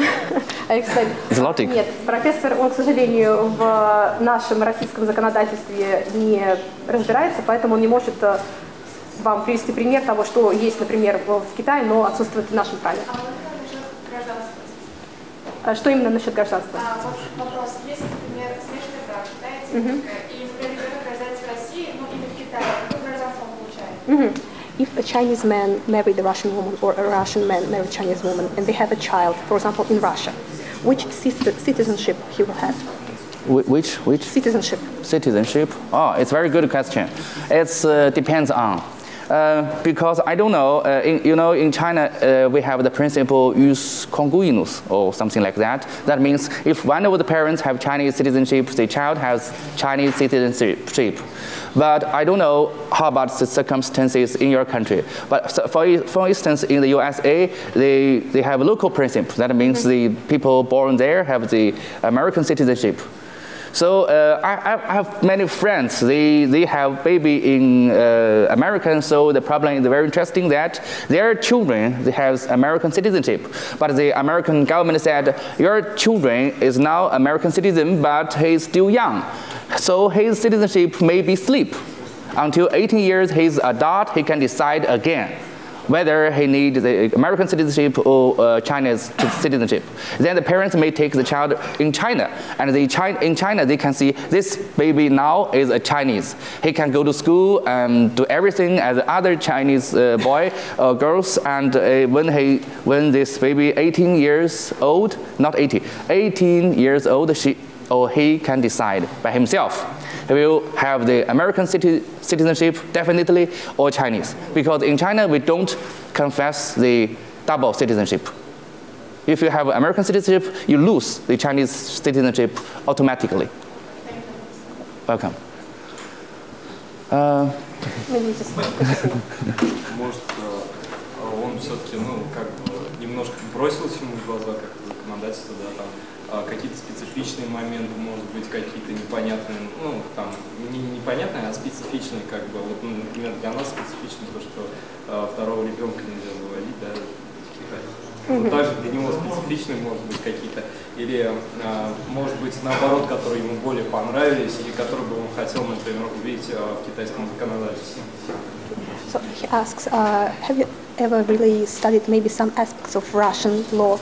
Золотик. Нет, профессор, он, к сожалению, в нашем российском законодательстве не разбирается, поэтому он не может э, вам привести пример того, что есть, например, в Китае, но отсутствует в нашем праве. А. А Что именно насчет гражданства? А вопрос, если, например, смешанный брак, китаец и, например, ребенок рождается в России, ну или в Китае, какое гражданство он получает? If a Chinese man married a Russian woman or a Russian man married a Chinese woman and they have a child, for example, in Russia, which citizenship he will have? Wh- Which which Citizenship. citizenship? Oh, it's a very good question. It uh, depends on. Uh, because I don't know, uh, in, you know, in China uh, we have the principle "jus consanguinis" or something like that. That means if one of the parents have Chinese citizenship, the child has Chinese citizenship. But I don't know how about the circumstances in your country. But so for, for instance, in the USA, they, they have a local principle. That means the people born there have the American citizenship. So uh, I, I have many friends. They, they have baby in uh, America. So the problem is very interesting that their children they have American citizenship, but the American government said your children is now American citizen, but he's still young. So his citizenship may be sleep. Until 18 years, he's adult. He can decide again whether he needs American citizenship or uh, Chinese citizenship. Then the parents may take the child in China, and the China, in China they can see this baby now is a Chinese. He can go to school and do everything as other Chinese uh, boy or girls. And uh, when he, when this baby 18 years old, not 80, 18 years old, she or he can decide by himself He will have the American citi- citizenship definitely or Chinese because in China we don't confess the double citizenship. If you have American citizenship, you lose the Chinese citizenship automatically. Welcome. Uh, Maybe just- Может, э, он все-таки, ну, как бы немножко бросилось ему в глаза, как бы законодательство, да, там а, какие-то специфичные моменты, может быть, какие-то непонятные, ну, там, не непонятные, а специфичные, как бы, вот, ну, например, для нас специфично то, что а, второго ребенка нельзя выводить, да. Вот также для него специфичные, может быть, какие-то, или, а, может быть, наоборот, которые ему более понравились, или которые бы он хотел, например, увидеть а, в китайском законодательстве. So he asks, uh, have you ever really studied maybe some aspects of Russian law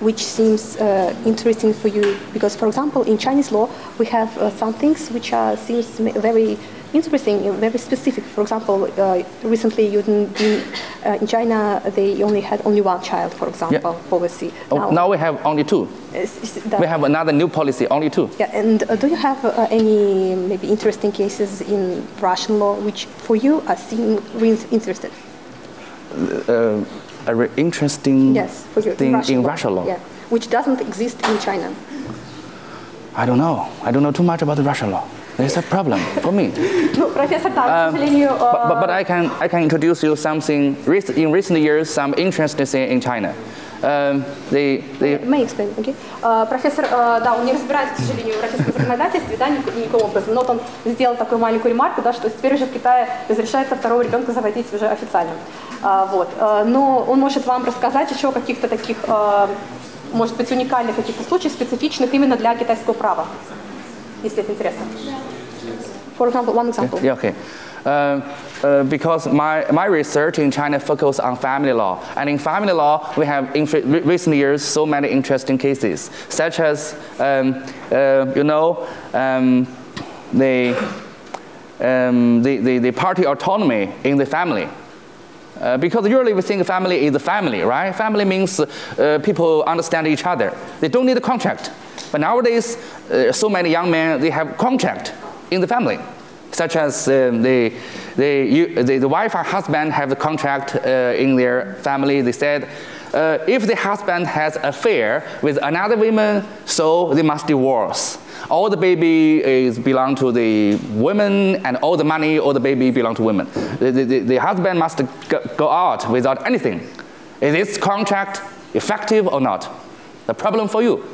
which seems uh, interesting for you? Because, for example, in Chinese law, we have uh, some things which are, seems very interesting, and very specific. For example, uh, recently you didn't, in, uh, in China, they only had only one child, for example, policy. oh, now we have only two. is- is that- We have another new policy, only two. yeah, and uh, do you have uh, any maybe interesting cases in Russian law which for you are seem really interested? a very interesting yes, thing Russia in Russia law. Yeah. Which doesn't exist in China. I don't know. I don't know too much about the Russian law. There's a problem for me. no, Professor um, but, but, but uh, I, can, I can introduce you something in recent years, some interesting thing in China. Um, the, the, May I explain, okay? Э, профессор, э, да, он не разбирается, к сожалению, в российском законодательстве, да, ник- никаким образом, но вот он сделал такую маленькую ремарку, да, что теперь уже в Китае разрешается второго ребенка заводить уже официально. А, вот. Э, но он может вам рассказать еще о каких-то таких, э, может быть, уникальных каких-то случаях, специфичных именно для китайского права, если это интересно. For example, one example. yeah, okay. Uh, uh, because my, my research in China focus on family law. And in family law, we have in recent years so many interesting cases, such as, um, uh, you know, um, the, um, the, the, the party autonomy in the family. Uh, because usually we think family is family, right? Family means uh, people understand each other. They don't need a contract. But nowadays, uh, so many young men, they have contract in the family. Such as um, the, the, you, the, the wife and husband have a contract uh, in their family. They said, uh, if the husband has affair with another woman, so they must divorce. All the baby is belong to the women, and all the money, all the baby belong to women. The, the, the husband must go out without anything. Is this contract effective or not? The problem for you.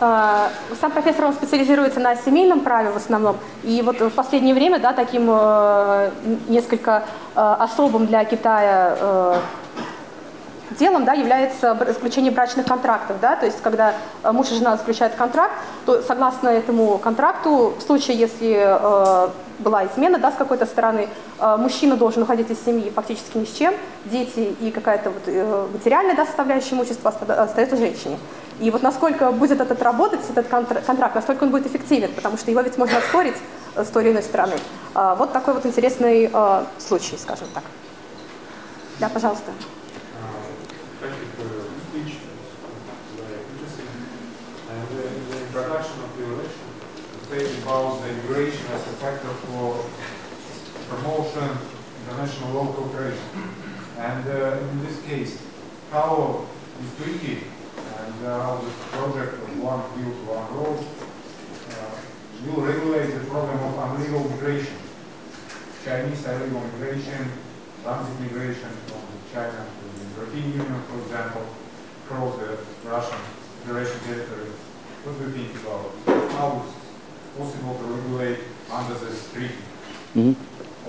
Э, Сам профессор он специализируется на семейном праве в основном. И вот в последнее время, да, таким э, несколько э, особым для Китая э, делом да, является заключение брачных контрактов. Да? То есть, когда муж и жена заключают контракт, то согласно этому контракту, в случае, если была измена да, с какой-то стороны, мужчина должен уходить из семьи фактически ни с чем, дети и какая-то вот, материальная да, составляющая имущества оста- остается женщине. И вот насколько будет этот работать, этот контр- контракт, настолько он будет эффективен, потому что его ведь можно оспорить э, с той или иной стороны. А, Вот такой вот интересный э, случай, скажем так. Да, пожалуйста. Uh, about the immigration as a factor for promotion international law cooperation. And uh, in this case, how this treaty and uh, how the project of one field, one road uh, will regulate the problem of illegal migration. Chinese illegal migration, transit migration from China to the European Union, for example, across the Russian Federation territory. What do you think about how it's possible to regulate under this treaty? Mhm.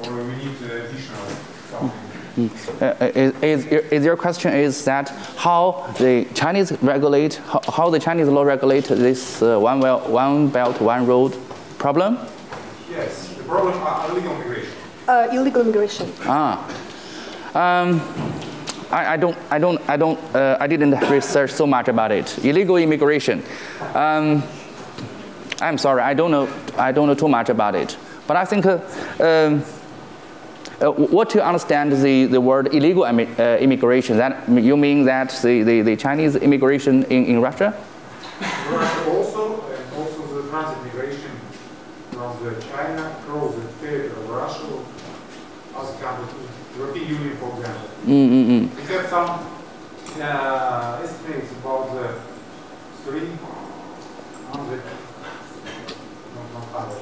Or we need uh, additional something? Uh, is, is, is your question is that how the Chinese regulate, how, how the Chinese law regulate this uh, one, well, one belt, one road problem? Yes, the problem are illegal migration. Э, illegal immigration. Ah, um, I, I don't, I don't, I don't, uh, I didn't research so much about it. Illegal immigration. Um, I'm sorry, I don't know, I don't know too much about it. But I think, uh, um, uh, what to understand the, the word illegal uh, immigration? That you mean that the, the, the Chinese immigration in, in Russia? Russia also, and also the transit migration from the China across the territory of Russia as a country to European Union, for example. Mm-mm-mm. We have some uh, estimates about the 300, not not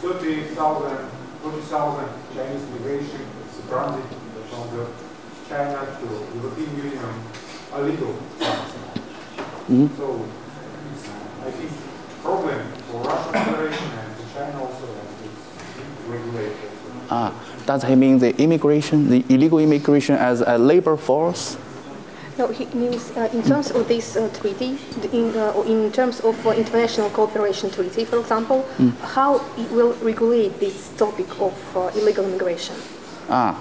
30,000, 40,000 Chinese migration transit from the China to European Union illegal. Mhm. So it's, I think, problem for Russian Federation and for China also, it's regulated. Ah, does he mean the immigration, the illegal immigration as a labor force? No, he means uh, in terms of this uh, treaty, in, uh, in terms of uh, international cooperation treaty, for example, how it will regulate this topic of uh, illegal immigration? Ah.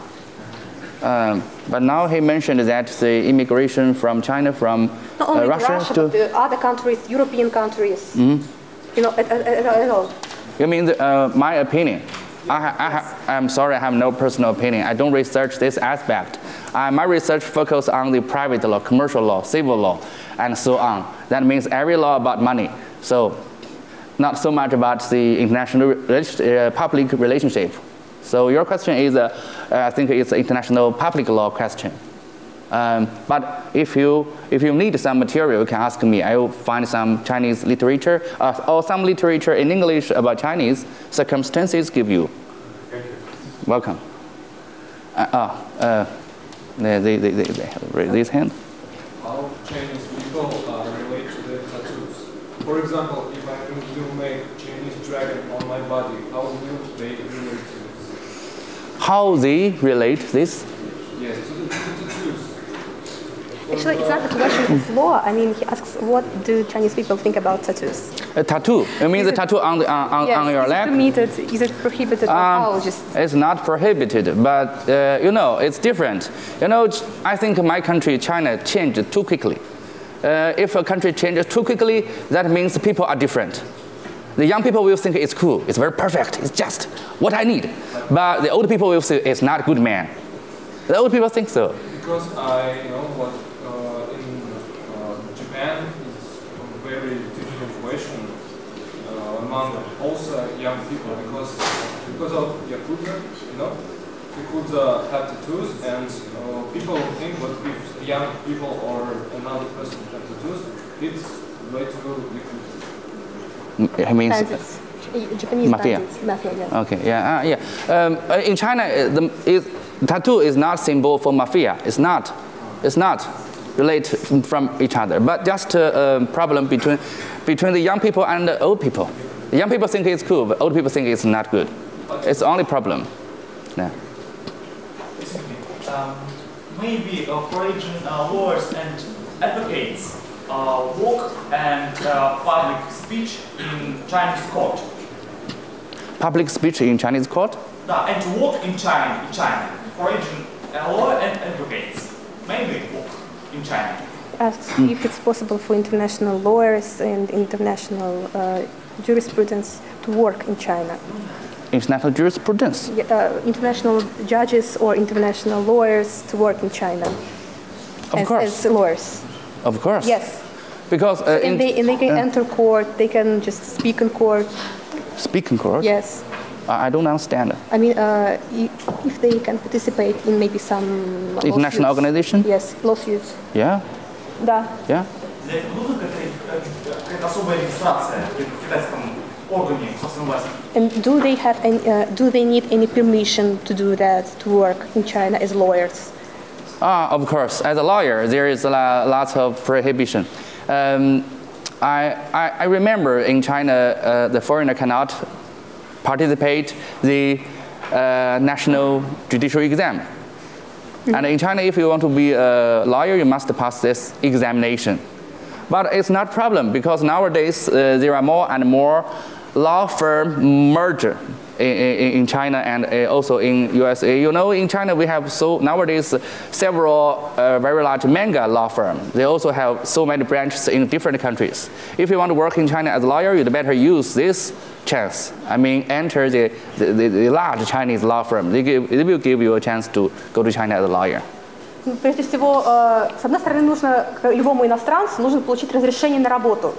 Um, but now he mentioned that the immigration from China, from Not uh, only Russia, Russia, to. but the other countries, European countries, you know, at, at, at, all. You mean the, uh, my opinion? I, I I'm sorry, I have no personal opinion. I don't research this aspect. Uh, my research focus on the private law, commercial law, civil law, and so on. That means every law about money. So, not so much about the international uh, public relationship. So your question is, uh, I think it's an international public law question. Um, but if you, if you need some material, you can ask me. I will find some Chinese literature uh, or some literature in English about Chinese circumstances give you. Thank you. Welcome. Uh, uh, uh, they, they, they, they, have this hand. How Chinese people uh, relate to the tattoos? For example, if I will make Chinese dragon on my body, how will they relate to this? How they relate this? Yes, to the, to the tattoos. Actually, it's not a question of law. I mean, he asks, what do Chinese people think about tattoos? A tattoo. You mean the tattoo on, the, on, on, on your is leg? it permitted? Is it prohibited? or Um, how? Just It's not prohibited, but uh, you know, it's different. You know, I think my country, China, changed too quickly. Uh, if a country changes too quickly, that means people are different. The young people will think it's cool, it's very perfect, it's just what I need. But the old people will say it's not a good man. The old people think so. Because I know what uh, in uh, Japan is a very difficult question. Uh, among also young people because because of yakuza, you know, yakuza have tattoos, and uh, people think that if young people or another person have tattoos, it's way to yakuza. It means Bandits. Uh, Japanese Mafia. bandits. Mafia, yeah. Okay, yeah, uh, yeah. Um, uh, in China, uh, the is, tattoo is not symbol for mafia. It's not. It's not related from- from each other. But just a um, problem between between the young people and the old people. The young people think it's cool, but old people think it's not good. It's the only problem. Yeah. Excuse me. Um, maybe uh, religion uh, lawyers and advocates uh, work and uh, public speech in Chinese court. Public speech in Chinese court. Да, and to work in China, in China. Religion uh, lawyer and advocates. Maybe work in China. Asks if it's possible for international lawyers and international uh, jurisprudence to work in China. International jurisprudence. Yeah, uh, international judges or international lawyers to work in China. Of as, course. as lawyers. Of course. Yes. Because uh, in And they, and they can uh, enter court, they can just speak in court. speaking court. Yes. I I don't understand. I mean, uh, if they can participate in maybe some International lawsuits. organization? Yes, lawsuits. Yeah. Да. Yeah. Для этого нужна какая-то, э, какая-то особая регистрация в китайском органе собственной власти. And do they have any, uh, do they need any permission to do that, to work in China as lawyers? Ah, of course. As a lawyer, there is a lo- lots of prohibition. Um, I, I, I remember in China, uh, the foreigner cannot participate the uh, national judicial exam. And in China, if you want to be a lawyer, you must pass this examination. But it's not a problem because nowadays uh, there are more and more law firm merger in, in, in China and uh, also in USA. You know, in China we have so nowadays several uh, very large mega law firm. They also have so many branches in different countries. If you want to work in China as a lawyer, you'd better use this chance. I mean, enter the, the, the, the large Chinese law firm. They, give, they will give you a chance to go to China as a lawyer. Ну, Прежде всего, э, с одной стороны, нужно любому иностранцу нужно получить разрешение на работу.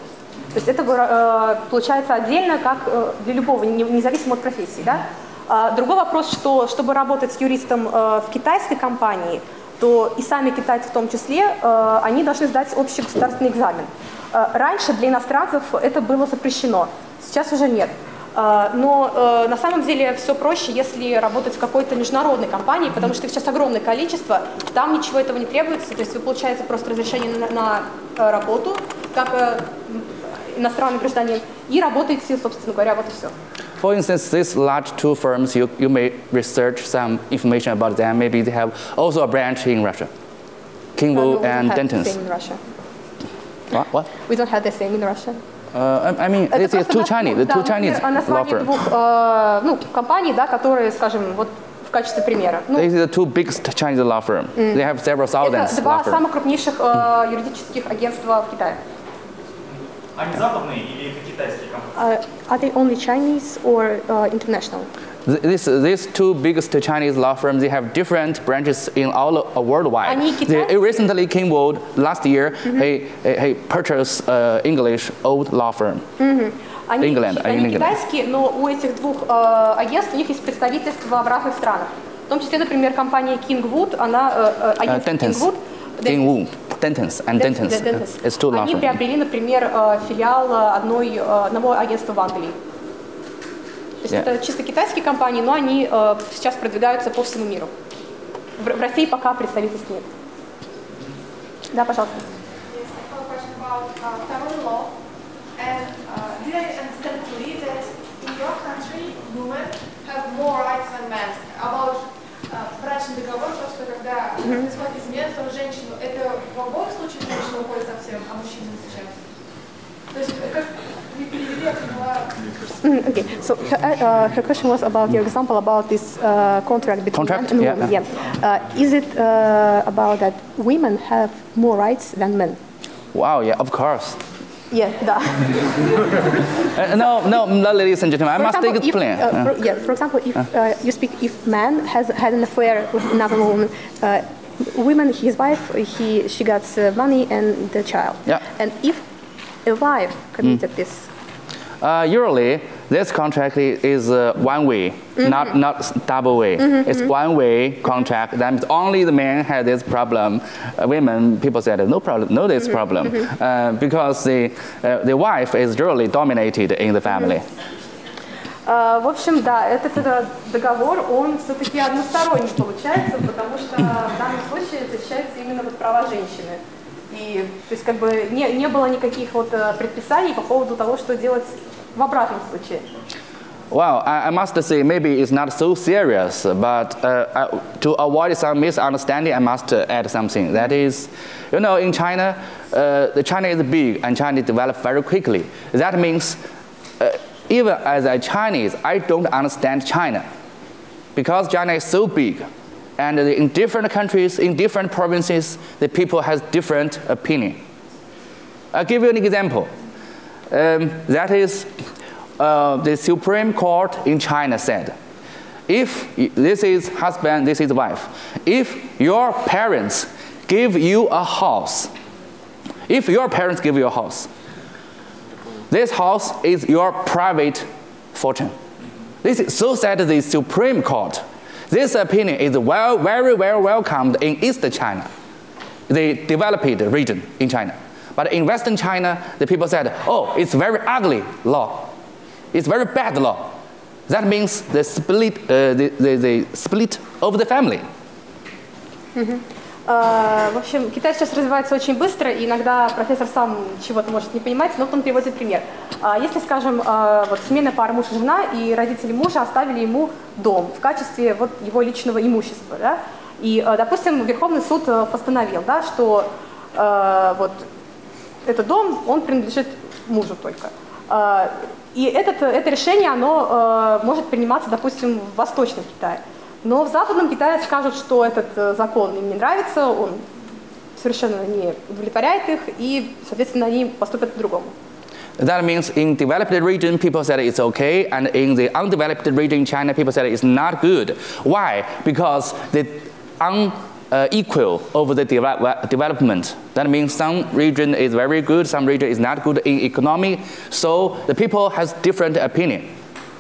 То есть это э, получается отдельно, как э, для любого, не- независимо от профессии. Да? А Другой вопрос, что чтобы работать с юристом в китайской компании, то и сами китайцы в том числе, они должны сдать общий государственный экзамен. Раньше для иностранцев это было запрещено, сейчас уже нет. А, Но э, на самом деле все проще, если работать в какой-то международной компании, потому что их сейчас огромное количество, там ничего этого не требуется, то есть вы получаете просто разрешение на, на, э, работу, как э, иностранный гражданин, и работаете, собственно говоря, вот и все. For instance, these large two firms, you, you may research some information about them. Maybe they have also a branch in Russia. Kingwu and Dentons. in Russia. What? what? We don't have the same in Russia. Uh, I mean, просто two на- Chinese, the например, Chinese на law firms. двух э, ну, компаний, да, которые, скажем, вот в качестве примера. Ну, These are the two biggest Chinese law firms. They have several thousands это два самых крупнейших э, юридических агентства в Китае. Они западные или это китайские компании? Uh, are they only Chinese or uh, international? Th- This, these two biggest Chinese law firms, they have different branches in all uh, worldwide. Они They, китайские? recently, Kingwood last year, he, he purchased uh, English old law firm. Они, England, они England. китайские, но у этих двух э, агентств у них есть представительства в разных странах. В том числе, например, компания Kingwood, она э, э, Uh, агентство Dentons, Kingwood, Kingwu, Dentons and Dentons, Dentons. It's two law Они приобрели, например, э, филиал э, одной, э, одного агентства в Англии. То есть Yeah. это чисто китайские компании, но они э, сейчас продвигаются по всему миру. В, в России пока представительств нет. Да, пожалуйста. Yes, I have a question about uh, family law. And uh, did I understand clearly that in your country women have more rights than men? About uh, брачный договор, то, что когда происходит измена, то женщину, это в обоих случаях женщина уходит совсем, а мужчина сейчас? То есть э, как вы перевели, я поняла, Mm, okay, so her, uh, her question was about your example about this uh, contract between Contract, men and yeah. women. Yeah. Uh, is it uh, about that women have more rights than men? Wow, yeah, of course. Yeah, да. Uh, no, no, no, ladies and gentlemen, I For must example, explain. uh, for, yeah, for example, if uh, you speak, if man has had an affair with another woman, uh, woman, his wife, he she got uh, money and the child. Yeah. And if a wife committed this, Uh, Uh, usually, this contract i- is uh, one way, not not s- double way. It's one way contract. That means only the man has this problem. Uh, women, people said no problem, no this problem, uh, because the uh, the wife is usually dominated in the family. А, В общем, да, этот, э, договор, он все-таки односторонний получается, потому что в данном случае защищаются именно вот права женщины. И то есть как бы не, не было никаких вот э, предписаний по поводу того, что делать в обратном случае. Well, I, I must say maybe it's not so serious, but uh, I, to avoid some misunderstanding, I must uh, add something. That is, you know, in China, uh, the China is big and China developed very quickly. That means, uh, even as a Chinese, I don't understand China, because China is so big, and in different countries, in different provinces, the people has different opinion. I'll give you an example. Um, that is, uh, the Supreme Court in China said, if this is husband, this is wife, if your parents give you a house, if your parents give you a house, this house is your private fortune. This is so said the Supreme Court. This opinion is well, very well welcomed in East China, the developed region in China. But in Western China, the people said, oh, it's very ugly law. It's very bad law. That means the split, uh, the, the, the split of the family. А, В общем, Китай сейчас развивается очень быстро, и иногда профессор сам чего-то может не понимать, но вот он приводит пример. А, Если, скажем, а, вот семейная пара муж и жена, и родители мужа оставили ему дом в качестве вот его личного имущества, да? и, а, допустим, Верховный суд э, постановил, да, что э, вот этот дом, он принадлежит мужу только. А, И этот, это решение, оно э, может приниматься, допустим, в Восточном Китае. Но в Западном Китае скажут, что этот э, закон им не нравится, он совершенно не удовлетворяет их, и, соответственно, они поступят по-другому. That means in developed region, people said it's okay, and in the undeveloped region in China, people said it's not good. Why? Because the Uh, unequal over the develop, development. That means some region is very good, some region is not good in economy. So the people has different opinion.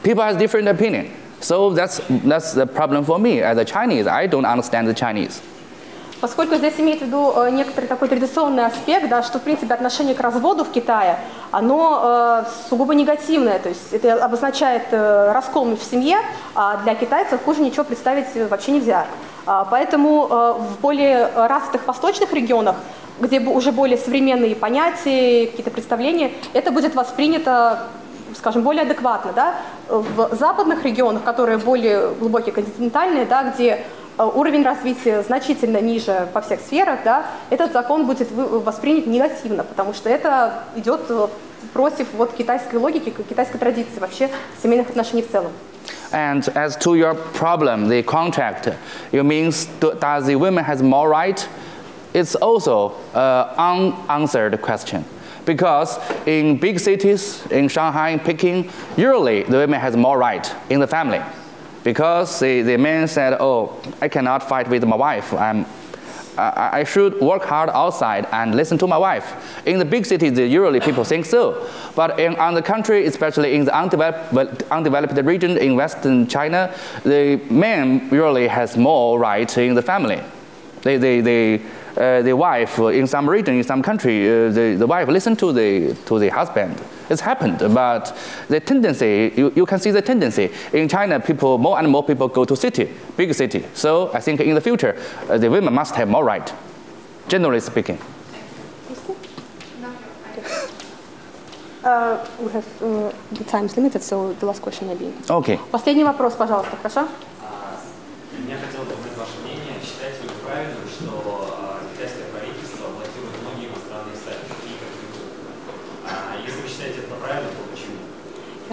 People has different opinion. So that's that's the problem for me as a Chinese. I don't understand the Chinese. Поскольку здесь имеет в виду э, некоторый такой традиционный аспект, да, что в принципе отношение к разводу в Китае, оно э, сугубо негативное, то есть это обозначает э, раскол в семье, а для китайцев хуже ничего представить вообще нельзя. А, поэтому э, в более развитых восточных регионах, где уже более современные понятия, какие-то представления, это будет воспринято скажем, более адекватно, да, в западных регионах, которые более глубокие, континентальные, да, где уровень развития значительно ниже во всех сферах, да, этот закон будет воспринят негативно, потому что это идет э, против вот китайской логики, китайской традиции вообще семейных отношений в целом. And as to your problem, the contract, you means do- does the woman has more right? It's also an unanswered question. Because in big cities, in Shanghai, in Peking, usually the woman has more right in the family. Because the, the man said, oh, I cannot fight with my wife. I'm, I, I should work hard outside and listen to my wife. In the big cities, usually people think so. But in on the country, especially in the undeveloped, undeveloped region in Western China, the man usually has more right in the family. The, the, the, uh, the wife uh, in some region, in some country, uh, the, the wife listen to the, to the husband. It's happened, but the tendency, you, you can see the tendency. In China, people, more and more people go to city, big city. So I think in the future, uh, the women must have more right, generally speaking. Uh, we have uh, the time is limited, so the last question maybe. Okay. Последний вопрос, пожалуйста, хорошо? Я хотел бы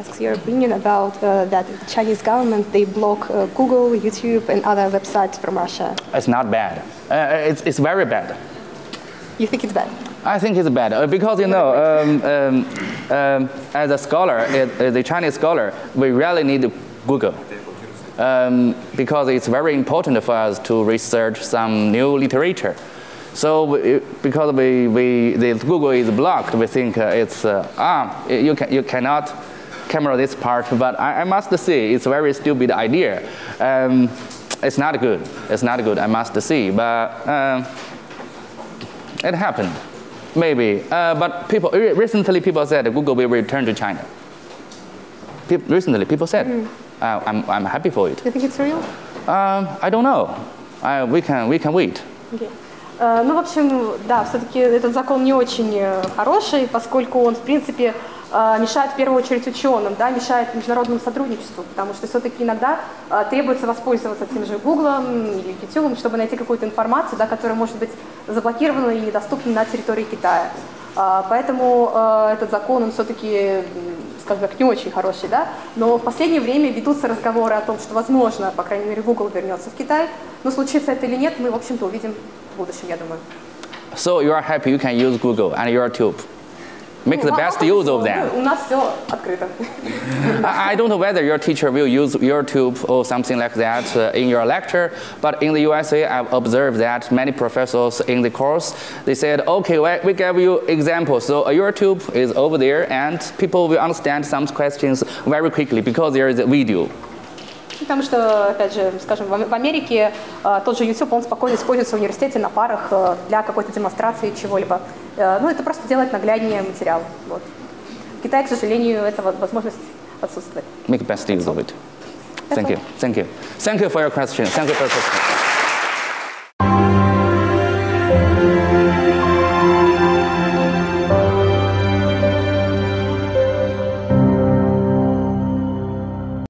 Asks your opinion about uh, that Chinese government they block uh, Google, YouTube, and other websites from Russia. It's not bad. Uh, it's, it's very bad. You think it's bad? I think it's bad uh, because you know, um, um, um, as a scholar, uh, as a Chinese scholar, we really need Google um, because it's very important for us to research some new literature. So we, because we, we the Google is blocked, we think uh, it's uh, ah you can you cannot camera this part, but I, I must say it's a very stupid idea. Um, it's not good. It's not good. I must say, but um, it happened. Maybe, uh, but people re- recently people said Google will return to China. Peop recently, people said, uh, I'm, I'm happy for it. You think it's real? Um, I don't know. Uh, we can we can wait. Окей. Э, Ну, в общем, да, все-таки этот закон не очень э, хороший, поскольку он, в принципе, э, мешает в первую очередь ученым, да, мешает международному сотрудничеству, потому что все-таки иногда э, требуется воспользоваться тем же Гуглом или YouTube, чтобы найти какую-то информацию, да, которая может быть заблокирована и недоступна на территории Китая. А, Поэтому этот закон, он все-таки, скажем так, не очень хороший, да, но в последнее время ведутся разговоры о том, что, возможно, по крайней мере, Google вернется в Китай, но случится это или нет, мы, в общем-то, увидим в будущем, я думаю. So you are happy you can use Google and YouTube. Make the Ну, best а- use of them. У нас все открыто. I I don't know whether your teacher will use YouTube or something like that uh, in your lecture, but in the USA, I've observed that many professors in the course, they said, okay, we, we give you examples. So uh, YouTube is over there and people will understand some questions very quickly because there is a video. Потому что, опять же, скажем, в Ам- в Америке э, тот же YouTube, он спокойно используется в университете на парах э, для какой-то демонстрации чего-либо. Э, Ну, это просто делает нагляднее материал. Вот. В Китае, к сожалению, эта возможность отсутствует. Make best use of it. Thank you. Thank you. Thank you for your question. Thank you for your question.